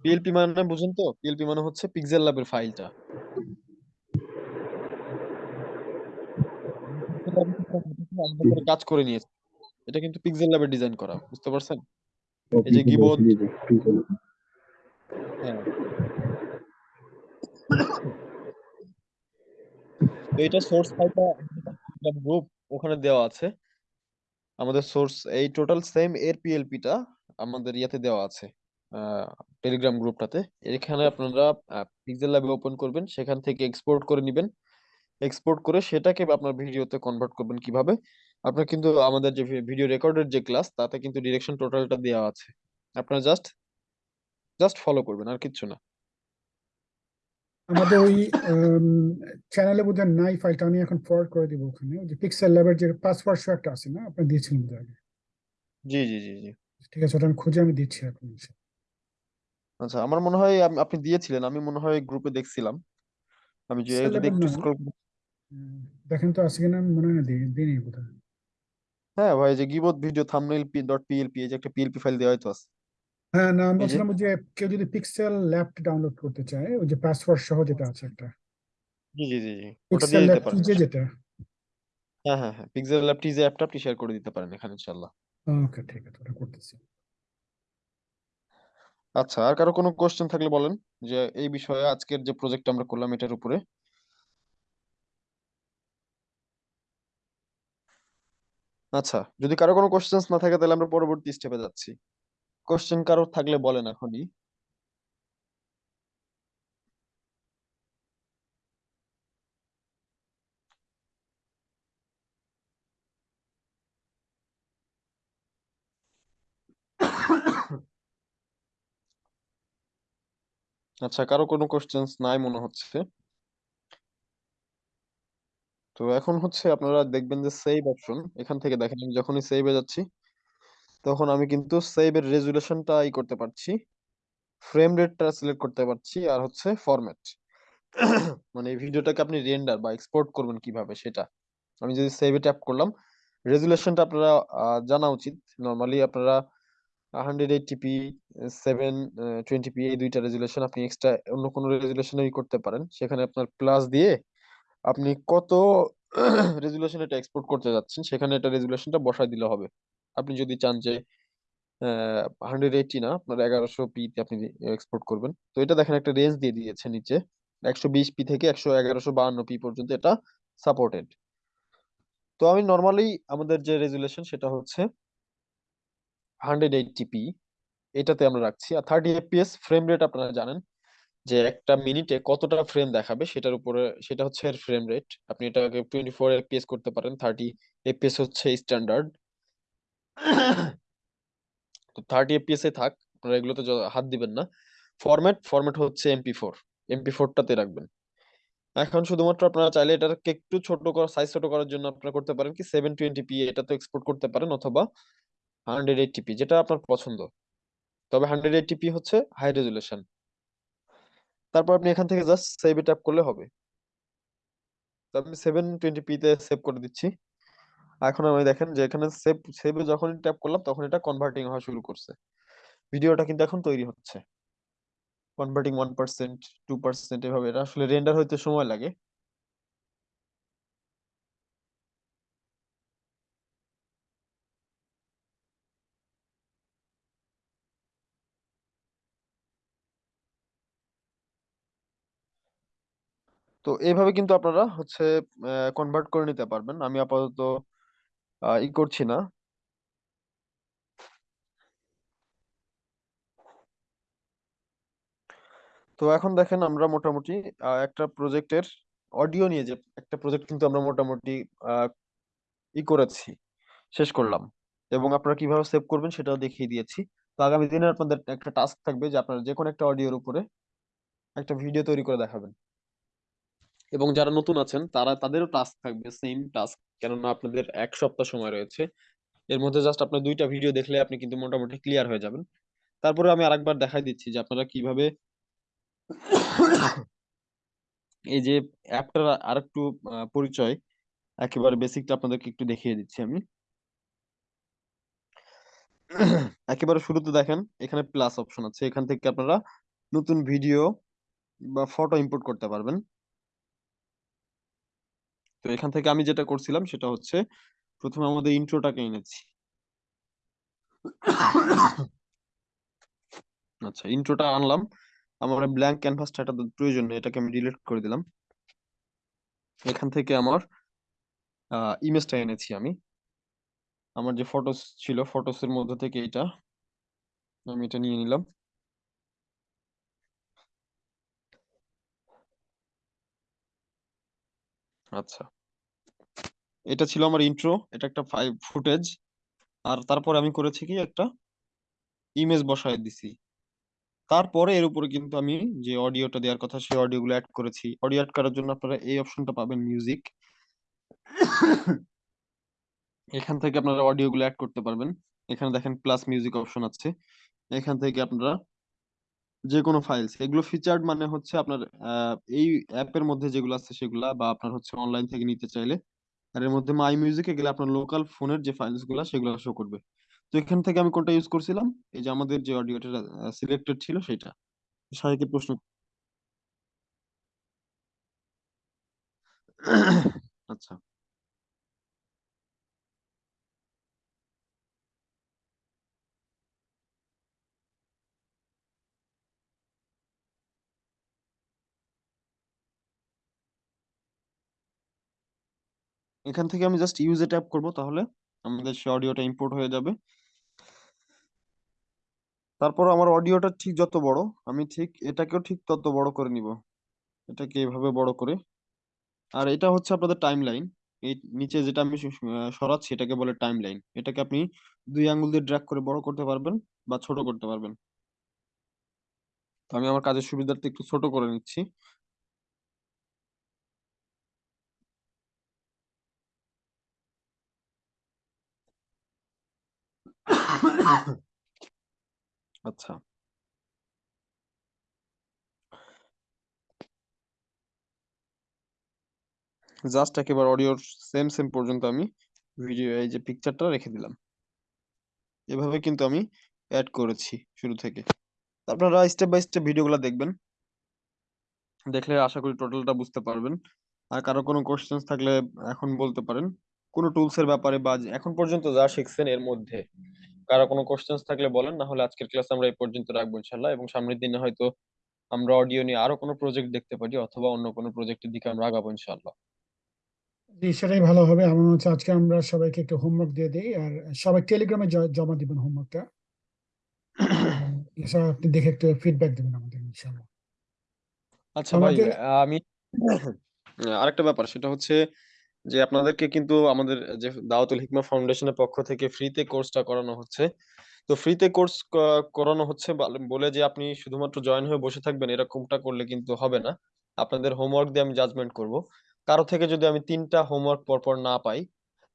S1: পিএলপি মানে বুঝেন তো? পিএলপি মানে হচ্ছে পিক্সেল ল্যাবের ফাইলটা কাজ করে নিয়েছে। এটা কিন্তু পিক্সেল ল্যাবে ডিজাইন করা, বুঝতে পারছেন? এই যে হ্যাঁ তো এটা সোর্স ফাইলটা গ্রুপ ওখানে দেওয়া আছে। আমাদের সোর্স এই টোটাল সেম এর পিএলপিটা আমাদের ইয়াতে দেওয়া আছে টেলিগ্রাম গ্রুপটাতে এখানে আপনারা পিক্সেল ল্যাবে ওপেন করবেন সেখান থেকে এক্সপোর্ট করে নেবেন। এক্সপোর্ট করে সেটাকে আপনার ভিডিওতে কনভার্ট করবেন কীভাবে? আপনার কিন্তু আমাদের যে ভিডিও রেকর্ডের যে ক্লাস তাতে কিন্তু ডিরেকশন টোটালটা দেওয়া আছে। আপনারা জাস্ট জাস্ট ফলো করবেন আর কিচ্ছু না।
S2: আমাদের ওই চ্যানেলে বোধহয় নাই ফাইলটা আমি এখন ফরওয়ার্ড করে দিব ওখানে। ওই যে পিক্সেল ল্যাবের যে পাসওয়ার্ড শো একটা আছে না আপনি দিয়েছিলেন বোধহয় আগে?
S1: জি জি জি জি।
S2: ঠিক আছে ওটা আমি খুঁজে আমি দিচ্ছি এখন
S1: আচ্ছা আমার মনে হয় আপনি দিয়েছিলেন আমি মনে হয় গ্রুপে দেখছিলাম। আমি যে একটু
S2: না।
S1: স্ক্রল
S2: দেখেন তো আছে কিনা আমি মনে হয় না দিই দিইনি বোধহয়।
S1: হ্যাঁ ভাই যে গিবত video thumbnail P dot PLP এই যে একটা পিএলপি ফাইল দেওয়া হয়তো আছে।
S2: হ্যাঁ না আমি বলছিলাম যে কেউ যদি পিক্সেল ল্যাবটা ডাউনলোড করতে চায় ওই যে পাসওয়ার্ড সহ যেটা আছে একটা।
S1: জি জি জি ওটা দিয়ে দিতে পারেন
S2: যেটা।
S1: হ্যাঁ হ্যাঁ হ্যাঁ পিক্সেল ল্যাব টিজে অ্যাপটা আপনি শেয়ার করে দিতে পারেন এখানে ইনশাআল্লাহ।
S2: ওকে ঠিক আছে ওটা করতেছি।
S1: আচ্ছা আর কারও কোনো কোশ্চেন থাকলে বলেন যে এই বিষয়ে আজকের যে প্রজেক্ট আমরা করলাম এটার উপরে। আচ্ছা যদি কারও কোনো কোশ্চেন্স না থাকে, তাহলে আমরা পরবর্তী স্টেপে যাচ্ছি। কোশ্চেন কারও থাকলে বলেন এখনই। আচ্ছা কারও কোনো কোশ্চেন্স নাই মনে হচ্ছে? তো এখন হচ্ছে আপনারা দেখবেন যে সেভ অপশন এখান থেকে দেখেন আমি যখনই সেভে যাচ্ছি, তখন আমি কিন্তু সেভের রেজুলেশনটা ই করতে পারছি ফ্রেম রেটটা সিলেক্ট করতে পারছি, আর হচ্ছে ফরম্যাট মানে ভিডিওটাকে আপনি রেন্ডার বা এক্সপোর্ট করবেন কীভাবে সেটা। আমি যদি সেভে ট্যাপ করলাম রেজুলেশনটা আপনারা জানা উচিত। নর্মালি আপনারা hundred eighty P seven twenty P এই দুইটা রেজুলেশন আপনি এক্সট্রা অন্য কোনো রেজুলেশনই করতে পারেন। সেখানে আপনার প্লাস দিয়ে আপনি কত রেজুলেশন এটা এক্সপোর্ট করতে যাচ্ছেন, সেখানে এটা রেজুলেশনটা বসায় দিলে হবে। আপনি যদি চান যে হান্ড্রেড এইটটি না, আপনার এগারোশো পি তে আপনি এক্সপোর্ট করবেন। তো এটা দেখেন একটা রেঞ্জ দিয়ে দিয়েছে নিচে। একশো বিশ পি থেকে একশো এগারোশো বাহান্ন পি পর্যন্ত এটা সাপোর্টেড তো আমি নর্মালি আমাদের যে রেজুলেশন সেটা হচ্ছে হান্ড্রেড এইটটি পি এটাতে আমরা রাখছি। আর থার্টি এফপিএস ফ্রেম রেট আপনারা জানেন যে একটা মিনিটে কতটা ফ্রেম দেখাবে সেটার উপরে, সেটা হচ্ছে এর ফ্রেম রেট আপনি এটাকে টোয়েন্টি ফোর এফপিএস করতে পারেন থার্টি এফপিএস হচ্ছে স্ট্যান্ডার্ড তো থার্টি এফপিএস এ থাক, আপনারা এগুলোতে হাত দিবেন না। ফরম্যাট ফরম্যাট হচ্ছে এমপি ফোর এমপি ফোরটাতে রাখবেন। এখন শুধুমাত্র আপনারা চাইলে এটাকে একটু ছোট করার সাইজ ছোট করার জন্য আপনারা করতে পারেন কি সেভেন টোয়েন্টি পি এটাতে এক্সপোর্ট করতে পারেন অথবা হান্ড্রেড এইটটি পি যেটা আপনার পছন্দ। তবে হান্ড্রেড এইটটি পি হচ্ছে হাই রেজুলেশন তারপর আপনি এখান থেকে জাস্ট সেভে ট্যাপ করলে হবে। তো আমি সেভেন টোয়েন্টি পিতে সেভ করে দিচ্ছি। এখন আমি দেখেন যে এখানে সেভ সেভে যখন ট্যাপ করলাম তখন এটা কনভার্টিং হওয়া শুরু করছে। ভিডিওটা কিন্তু এখন তৈরি হচ্ছে। Converting one percent two percent এভাবে। এটা আসলে রেন্ডার হইতে সময় লাগে। তো এইভাবে কিন্তু আপনারা হচ্ছে কনভার্ট করে নিতে পারবেন। আমি আপাতত ই করছি না। তো এখন দেখেন আমরা মোটামুটি একটা প্রজেক্টের অডিও নিয়ে যে, একটা প্রজেক্ট কিন্তু আমরা মোটামুটি ই করেছি, শেষ করলাম। এবং আপনারা কীভাবে সেভ করবেন সেটাও দেখিয়ে দিয়েছি। তো আগামী দিনে আপনাদের একটা টাস্ক থাকবে যে, আপনারা যে কোনো একটা অডিওর উপরে একটা ভিডিও তৈরি করে দেখাবেন। এবং যারা নতুন আছেন তারা তাদেরও টাস্ক থাকবে সেম টাস্ক কেননা আপনাদের এক সপ্তাহ সময় রয়েছে। এর মধ্যে জাস্ট আপনার দুইটা ভিডিও দেখলে আপনি কিন্তু মোটামুটি ক্লিয়ার হয়ে যাবেন। তারপরে আমি আরেকবার দেখাই দিচ্ছি যে আপনারা কীভাবে এই যে অ্যাপটার আরেকটু আহ, পরিচয় একেবারে বেসিকটা আপনাদেরকে একটু দেখিয়ে দিচ্ছি আমি। একেবারে শুরুতে দেখেন এখানে প্লাস অপশন আছে। এখান থেকে আপনারা নতুন ভিডিও বা ফটো ইম্পোর্ট করতে পারবেন। তো এখান থেকে আমি যেটা করছিলাম সেটা হচ্ছে প্রথমে আমাদের ইন্ট্রোটাকে এনেছি। আচ্ছা ইন্ট্রোটা আনলাম। আমার ব্ল্যাঙ্ক ক্যানভাসটা এটা প্রয়োজন নেই, এটাকে আমি ডিলিট করে দিলাম। এখান থেকে আমার ইমেজটা এনেছি আমি। আমার যে ফটোস ছিল ফটোস এর মধ্যে থেকে এটা আমি এটা নিয়ে নিলাম। আচ্ছা। এটা ছিল আমার ইন্ট্রো এটা একটা ফাইভ ফুটেজ আর তারপরে আমি করেছি কি একটা ইমেজ বসায় দিছি। তারপরে এর উপরে কিন্তু আমি যে অডিওটা দেওয়ার কথা, সেই অডিও গুলো অ্যাড করেছি। অডিও অ্যাড করার জন্য আপনারা এই অপশনটা পাবেন মিউজিক এখান থেকে আপনারা অডিও গুলো অ্যাড করতে পারবেন। এখানে দেখেন প্লাস মিউজিক অপশন আছে। এখান থেকে আপনারা যে কোনো ফাইলস এগুলো ফিচার্ড মানে হচ্ছে আপনার এই অ্যাপের মধ্যে যেগুলো আছে সেগুলা বা আপনার হচ্ছে অনলাইন থেকে নিতে চাইলে, আর এর মধ্যে মাই মিউজিকে গেলে আপনার লোকাল ফোনের যে ফাইলসগুলা সেগুলো শো করবে। তো এখান থেকে আমি কোনটা ইউজ করছিলাম? এই যে আমাদের যে অডিওটা সিলেক্টেড ছিল সেটা। শারীরিক প্রশ্ন আচ্ছা। এখান থেকে আমি জাস্ট ইউজে ট্যাপ করব, তাহলে আমাদের সে অডিওটা ইম্পোর্ট হয়ে যাবে। তারপর আমার অডিওটা ঠিক যত বড়, আমি ঠিক এটাকেও ঠিক তত বড় করে নিব। এটাকে এভাবে বড় করে। আর এটা হচ্ছে আপনাদের টাইম লাইন এই নিচে যেটা আমি সরাচ্ছি, এটাকে বলে টাইম লাইন এটাকে আপনি দুই আঙ্গুল দিয়ে ড্র্যাগ করে বড় করতে পারবেন বা ছোট করতে পারবেন। তো আমি আমার কাজের সুবিধার্থে একটু ছোট করে নিচ্ছি। আচ্ছা। জাস্ট একেবারে অডিওর সেম সেম পর্যন্ত আমি ভিডিও এই যে পিকচারটা রেখে দিলাম। এভাবে কিন্তু আমি অ্যাড করেছি শুরু থেকে। আপনারা স্টেপ বাই স্টেপ ভিডিওগুলো দেখবেন। দেখলে আশা করি টোটালটা বুঝতে পারবেন। আর কারও কোনো কোশ্চেন্স থাকলে এখন বলতে পারেন। কোনো টুলসের ব্যাপারে বা এখন পর্যন্ত যা শিখছেন এর মধ্যে। কারও কোনো কোশ্চেন্স থাকলে বলেন না হলে আজকের ক্লাস আমরা এই পর্যন্ত রাখব ইনশাল্লাহ এবং সামনের দিনে হয়তো আমরা অডিও নিয়ে আরও কোনো প্রজেক্ট দেখতে পারি অথবা অন্য কোনো প্রজেক্টের দিকে আমরা আগাবো ইনশাল্লাহ।
S2: জি সেটাই ভালো হবে। আমার মনে হচ্ছে আজকে আমরা সবাইকে একটু হোমওয়ার্ক দিয়ে দিই আর সবাই টেলিগ্রামে জমা দিবেন হোমওয়ার্কটা এছাড়া আপনি দেখে একটু ফিডব্যাক দিবেন আমাদের ইনশাআল্লাহ
S1: আচ্ছা ভাই আমি আরেকটা ব্যাপার সেটা হচ্ছে যে আপনাদেরকে কিন্তু আমাদের যে দাওয়াতুল হিকমা ফাউন্ডেশনের পক্ষ থেকে ফ্রিতে কোর্সটা করানো হচ্ছে। তো ফ্রিতে কোর্স করানো হচ্ছে বলে যে আপনি শুধুমাত্র জয়েন হয়ে বসে থাকবেন এরকমটা করলে কিন্তু হবে না। আপনাদের হোমওয়ার্ক দিয়ে আমি জাজমেন্ট করব। কারও থেকে যদি আমি তিনটা হোমওয়ার্ক পরপর না পাই,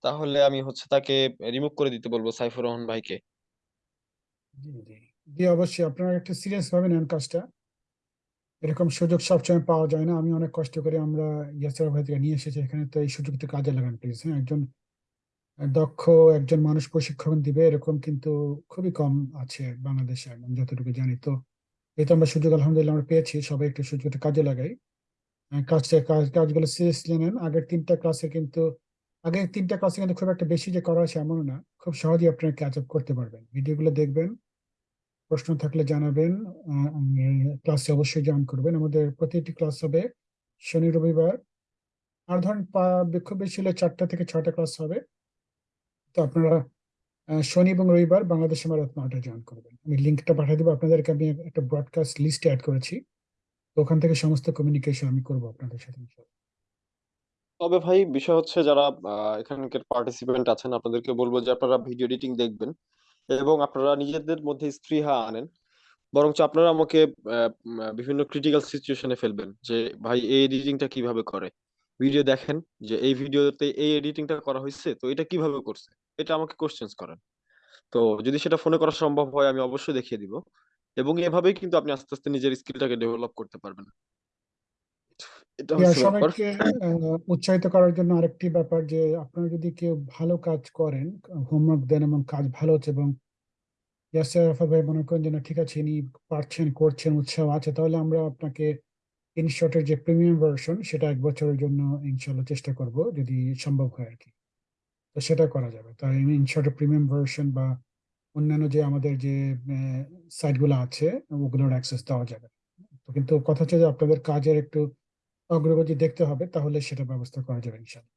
S1: তাহলে আমি হচ্ছে তাকে রিমুভ করে দিতে বলব সাইফুর রহমান ভাইকে।
S2: জি অবশ্যই আপনারা একটু সিরিয়াস ভাবে নেন কাজটা। এরকম সুযোগ সবসময় পাওয়া যায় না। আমি অনেক কষ্ট করে আমরা ইয়াসির ভাই থেকে নিয়ে এসেছি। এখানে তো এই সুযোগটা কাজে লাগান প্লিজ হ্যাঁ একজন দক্ষ, একজন মানুষ প্রশিক্ষণ দিবে, এরকম কিন্তু খুবই কম আছে বাংলাদেশে, আমি যতটুকু জানি। তো এই তো আমরা সুযোগ, আলহামদুলিল্লাহ, আমরা পেয়েছি, সবাই একটু সুযোগটা কাজে লাগাই। কাজটা, কাজ, কাজগুলো সিরিয়াসলি নেন আগের তিনটা ক্লাসে কিন্তু, আগের তিনটা ক্লাসে কিন্তু খুব একটা বেশি যে করা আছে এমন না। খুব সহজেই আপনারা ক্যাচ আপ করতে পারবেন। ভিডিওগুলো দেখবেন প্রশ্ন থাকলে জানাবেন। ক্লাসে অবশ্যই জয়েন করবেন। আমাদের প্রতিটি ক্লাস হবে শনি, রবিবার। আর ধরেন খুব বেশি হলে চারটা থেকে ছয়টা ক্লাস হবে। তো আপনারা শনি এবং রবিবার বাংলাদেশ আমার রাত নয়টা জয়েন করবেন। আমি লিঙ্কটা পাঠিয়ে দেবো। আপনাদেরকে আমি একটা ব্রডকাস্ট লিস্টে অ্যাড করেছি। তো ওখান থেকে সমস্ত কমিউনিকেশন আমি করব আপনাদের সাথে।
S1: তবে ভাই, বিষয় হচ্ছে যারা এখানকার পার্টিসিপেন্ট আছেন, আপনাদেরকে বলব যে আপনারা ভিডিও এডিটিং দেখবেন। এবং আপনারা নিজেদের মধ্যে স্পৃহা আনেন। বরঞ্চ আপনারা আমাকে বিভিন্ন ক্রিটিক্যাল সিচুয়েশনে ফেলবেন যে, ভাই, এই এডিটিংটা কীভাবে করে? ভিডিও দেখেন যে, এই ভিডিওতে এই এডিটিংটা করা হয়েছে তো এটা কীভাবে করছে? এটা আমাকে কোশ্চেন্স করেন। তো যদি সেটা ফোনে করা সম্ভব হয়, আমি অবশ্যই দেখিয়ে দিব। এবং এভাবেই কিন্তু আপনি আস্তে আস্তে নিজের স্কিলটাকে ডেভেলপ করতে পারবেন।
S2: সবাইকে উৎসাহিত করার জন্য আরেকটি ব্যাপার যে আপনারা যদি কেউ ভালো কাজ করেন হোমওয়ার্ক দেন এবং কাজ ভালো হচ্ছে এবং ইয়াসির আরাফাত ভাই মনে করেন যে না ঠিক আছে ইনি পারছেন করছেন উৎসাহ আছে তাহলে আমরা আপনাকে ইনশর্টের যে প্রিমিয়াম ভার্সন সেটা এক বছরের জন্য ইনশাল্লাহ চেষ্টা করব যদি সম্ভব হয় আর কি তো সেটা করা যাবে। তাই ইনশর্টের প্রিমিয়াম ভার্সন বা অন্যান্য যে আমাদের যে সাইটগুলো আছে ওগুলোর অ্যাক্সেস দেওয়া যাবে। তো কিন্তু কথা হচ্ছে যে আপনাদের কাজের একটু অগ্রগতি দেখতে হবে তাহলে সেটা ব্যবস্থা করা যাবে ইনশাল্লাহ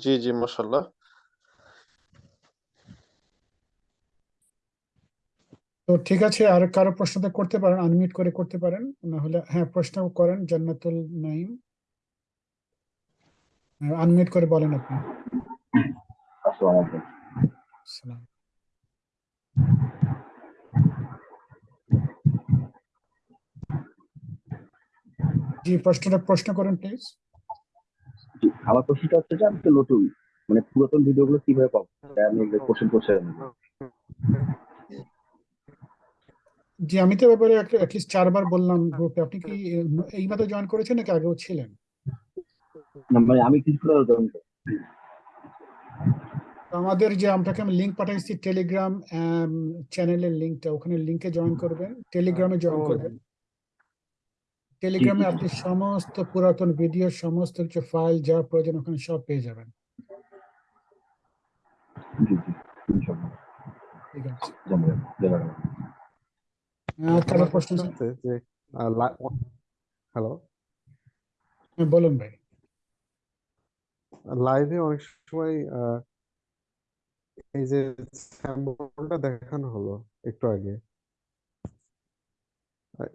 S1: জি জি মাশাল্লাহ
S2: তো ঠিক আছে আর কারও প্রশ্নটা করতে পারেন আনমিউট করে করতে পারেন না হলে হ্যাঁ প্রশ্ন করেন জান্নাতুল নাইম আনমিউট করে বলেন আপনি।
S5: আসসালামু আলাইকুম।
S2: জি প্রশ্নটা প্রশ্ন করেন প্লিজ
S5: জি, আমার প্রশ্নটা হচ্ছে যে আমি তো নতুন মানে পুরাতন ভিডিওগুলো কীভাবে পাবো? আমি কোশ্চেন করছি
S2: জি আমি তো ব্যাপারে অ্যাটলিস্ট চারবার বললাম গ্রুপে আপনি কি আহ, এইমাত্র জয়েন করেছেন নাকি আগেও ছিলেন?
S5: না মানে আমি কিছু
S2: তো আমাদের যে আপনাকে আমি লিঙ্ক পাঠাইছি টেলিগ্রাম চ্যানেলের লিঙ্কটা ওখানে লিঙ্কে জয়েন করবেন। টেলিগ্রামে জয়েন করবেন। টেলিগ্রামে আপনি সমস্ত পুরাতন ভিডিও সমস্ত কিছু ফাইল যা প্রয়োজন ওখানে সব পেয়ে যাবেন।
S6: হ্যালো?
S2: হ্যাঁ, বলুন ভাই।
S6: লাইভে অনেক সময় আহ, এই যে স্যাম্পলটা দেখানো হলো একটু আগে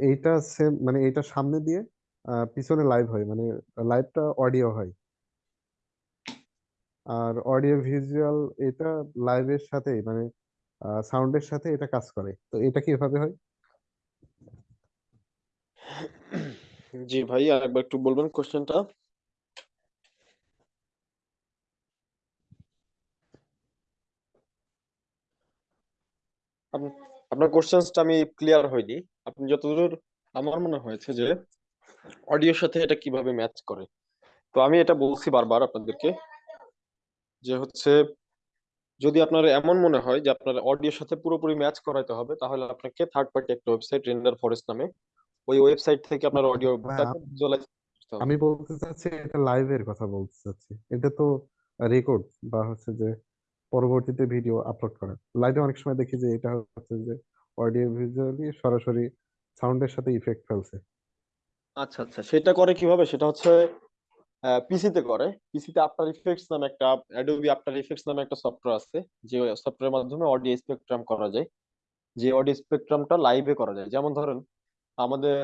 S6: এইটা সেম মানে এইটা সামনে দিয়ে পিছনে লাইভ হয় মানে লাইভটা অডিও হয়। আর অডিও ভিজুয়াল এটা লাইভের সাথে মানে সাউন্ডের সাথে এটা কাজ করে। তো এটা কীভাবে হয়?
S1: জি ভাই, আরেকবার একটু বলবেন কোশ্চেনটা আপনার কোশ্চেনটা আমি ক্লিয়ার হয়নি। আপনি যতদূর আমার মনে হয়েছে যে অডিওর সাথে এটা কীভাবে ম্যাচ করে। তো আমি এটা বলছি বারবার আপনাদেরকে যে হচ্ছে যদি আপনার এমন মনে হয় যে আপনার অডিওর সাথে পুরোপুরি ম্যাচ করাইতে হবে তাহলে আপনাকে থার্ড পার্টি একটা ওয়েবসাইট রেন্ডার ফরেস্ট নামে ওই ওয়েবসাইট থেকে আপনার করতে হবে।
S6: আমি বলতে চাচ্ছি এটা লাইভের কথা বলতে চাচ্ছি। এটা তো রেকর্ড বা হচ্ছে যে পরবর্তীতে ভিডিও আপলোড করা। লাইভে অনেক সময় দেখি যে এটা হচ্ছে যে অডিও ভিজুয়ালি সরাসরি সাউন্ডের সাথে ইফেক্ট ফেলছে।
S1: আচ্ছা আচ্ছা সেটা করে কীভাবে? সেটা হচ্ছে পিসিতে করে। পিসিতে আফটার ইফেক্টস নামে একটা অ্যাডোবি আফটার ইফেক্টস নামে একটা সফটওয়্যার আছে যে সফটওয়্যারের মাধ্যমে অডিও স্পেকট্রাম করা যায়। যে অডিও স্পেকট্রামটা লাইভে করা যায়। যেমন ধরেন আমাদের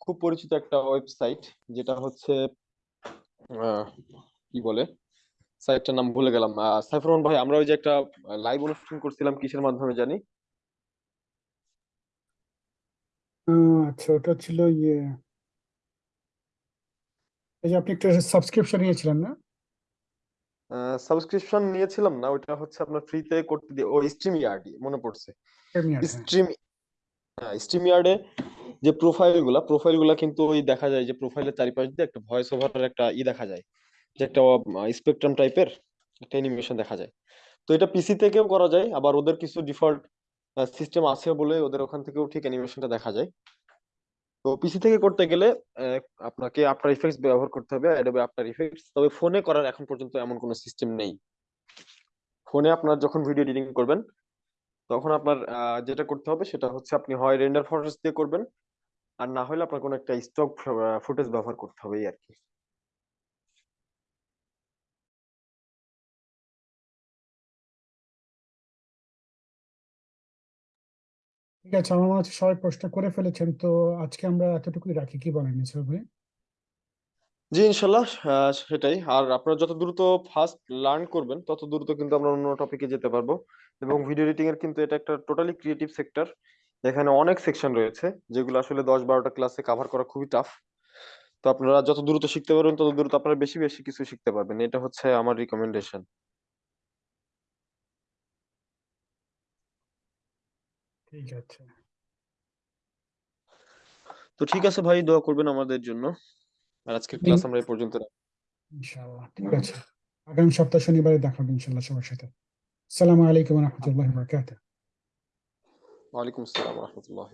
S1: খুব পরিচিত একটা ওয়েবসাইট যেটা হচ্ছে কি বলে? সাইটটার নাম ভুলে গেলাম। আহ, সাইফুর ভাই আমরা ওই যে একটা লাইভ অনুষ্ঠান করছিলাম কিসের মাধ্যমে জানি
S2: আহ, আচ্ছা ওটা ছিল ইয়ে। এই যে আপনি একটা সাবস্ক্রিপশন নিয়েছিলেন না?
S1: সাবস্ক্রিপশন নিয়েছিলাম না ওটা হচ্ছে আপনার ফ্রিতে করতে দিয়ে ও স্ট্রিম ইয়ার্ড মনে পড়ছে।
S2: হ্যাঁ।
S1: স্ট্রিম হ্যাঁ স্ট্রিম ইয়ার্ডে যে প্রোফাইলগুলা প্রোফাইলগুলা কিন্তু ওই দেখা যায় যে প্রোফাইলের চারিপাশ দিয়ে একটা ভয়েস ওভারের একটা ই দেখা যায় যে একটা স্পেকট্রাম টাইপের একটা অ্যানিমেশন দেখা যায়। তো এটা পিসি থেকেও করা যায় আবার ওদের কিছু ডিফল্ট সিস্টেম আছে বলে ওদের ওখান থেকেও ঠিক অ্যানিমেশনটা দেখা যায়। তো পিসি থেকে করতে গেলে আপনাকে আফটার ইফেক্টস ব্যবহার করতে হবে অ্যাডোবে আফটার ইফেক্টস তবে ফোনে করার এখন পর্যন্ত এমন কোনো সিস্টেম নেই। ফোনে আপনার যখন ভিডিও এডিটিং করবেন, তখন আপনার যেটা করতে হবে সেটা হচ্ছে আপনি হয় রেন্ডার ফরেস্ট দিয়ে করবেন, আর না হলে আপনার কোনো একটা স্টক ফুটেজ ব্যবহার করতে হবে এই আর কি।
S2: ঠিক আছে, আমার মনে হচ্ছে সবাই প্রশ্ন করে ফেলেছেন, তো আজকে আমরা এতটুকুই রাখি। কি বলেন ইসরাফ ভাই
S1: জি, ইনশাল্লাহ সেটাই। আর আপনারা যত দ্রুত ফার্স্ট লার্ন করবেন, তত দ্রুত কিন্তু আমরা অন্য টপিকে যেতে পারব। এবং ভিডিও এডিটিং এর কিন্তু এটা একটা টোটালি ক্রিয়েটিভ সেক্টর এখানে অনেক সেকশন রয়েছে, যেগুলো আসলে দশ বারোটা ক্লাসে কভার করা খুবই টাফ তো আপনারা যত দ্রুত শিখতে পারবেন, তত দ্রুত আপনারা বেশি বেশি কিছু শিখতে পারবেন। এটা হচ্ছে আমার রিকমেন্ডেশন
S2: ঠিক আছে।
S7: তো ঠিক আছে ভাই দোয়া করবেন আমাদের জন্য। আর আজকের ক্লাস আমরা এই পর্যন্ত রাখি।
S2: ইনশাআল্লাহ ঠিক আছে। আগামী সপ্তাহ শনিবারে দেখা হবে ইনশাআল্লাহ সবার সাথে। আসসালামু আলাইকুম ওয়া রাহমাতুল্লাহি ওয়া
S1: বারাকাতুহু। ওয়া আলাইকুম আসসালাম রহমতুল্লাহ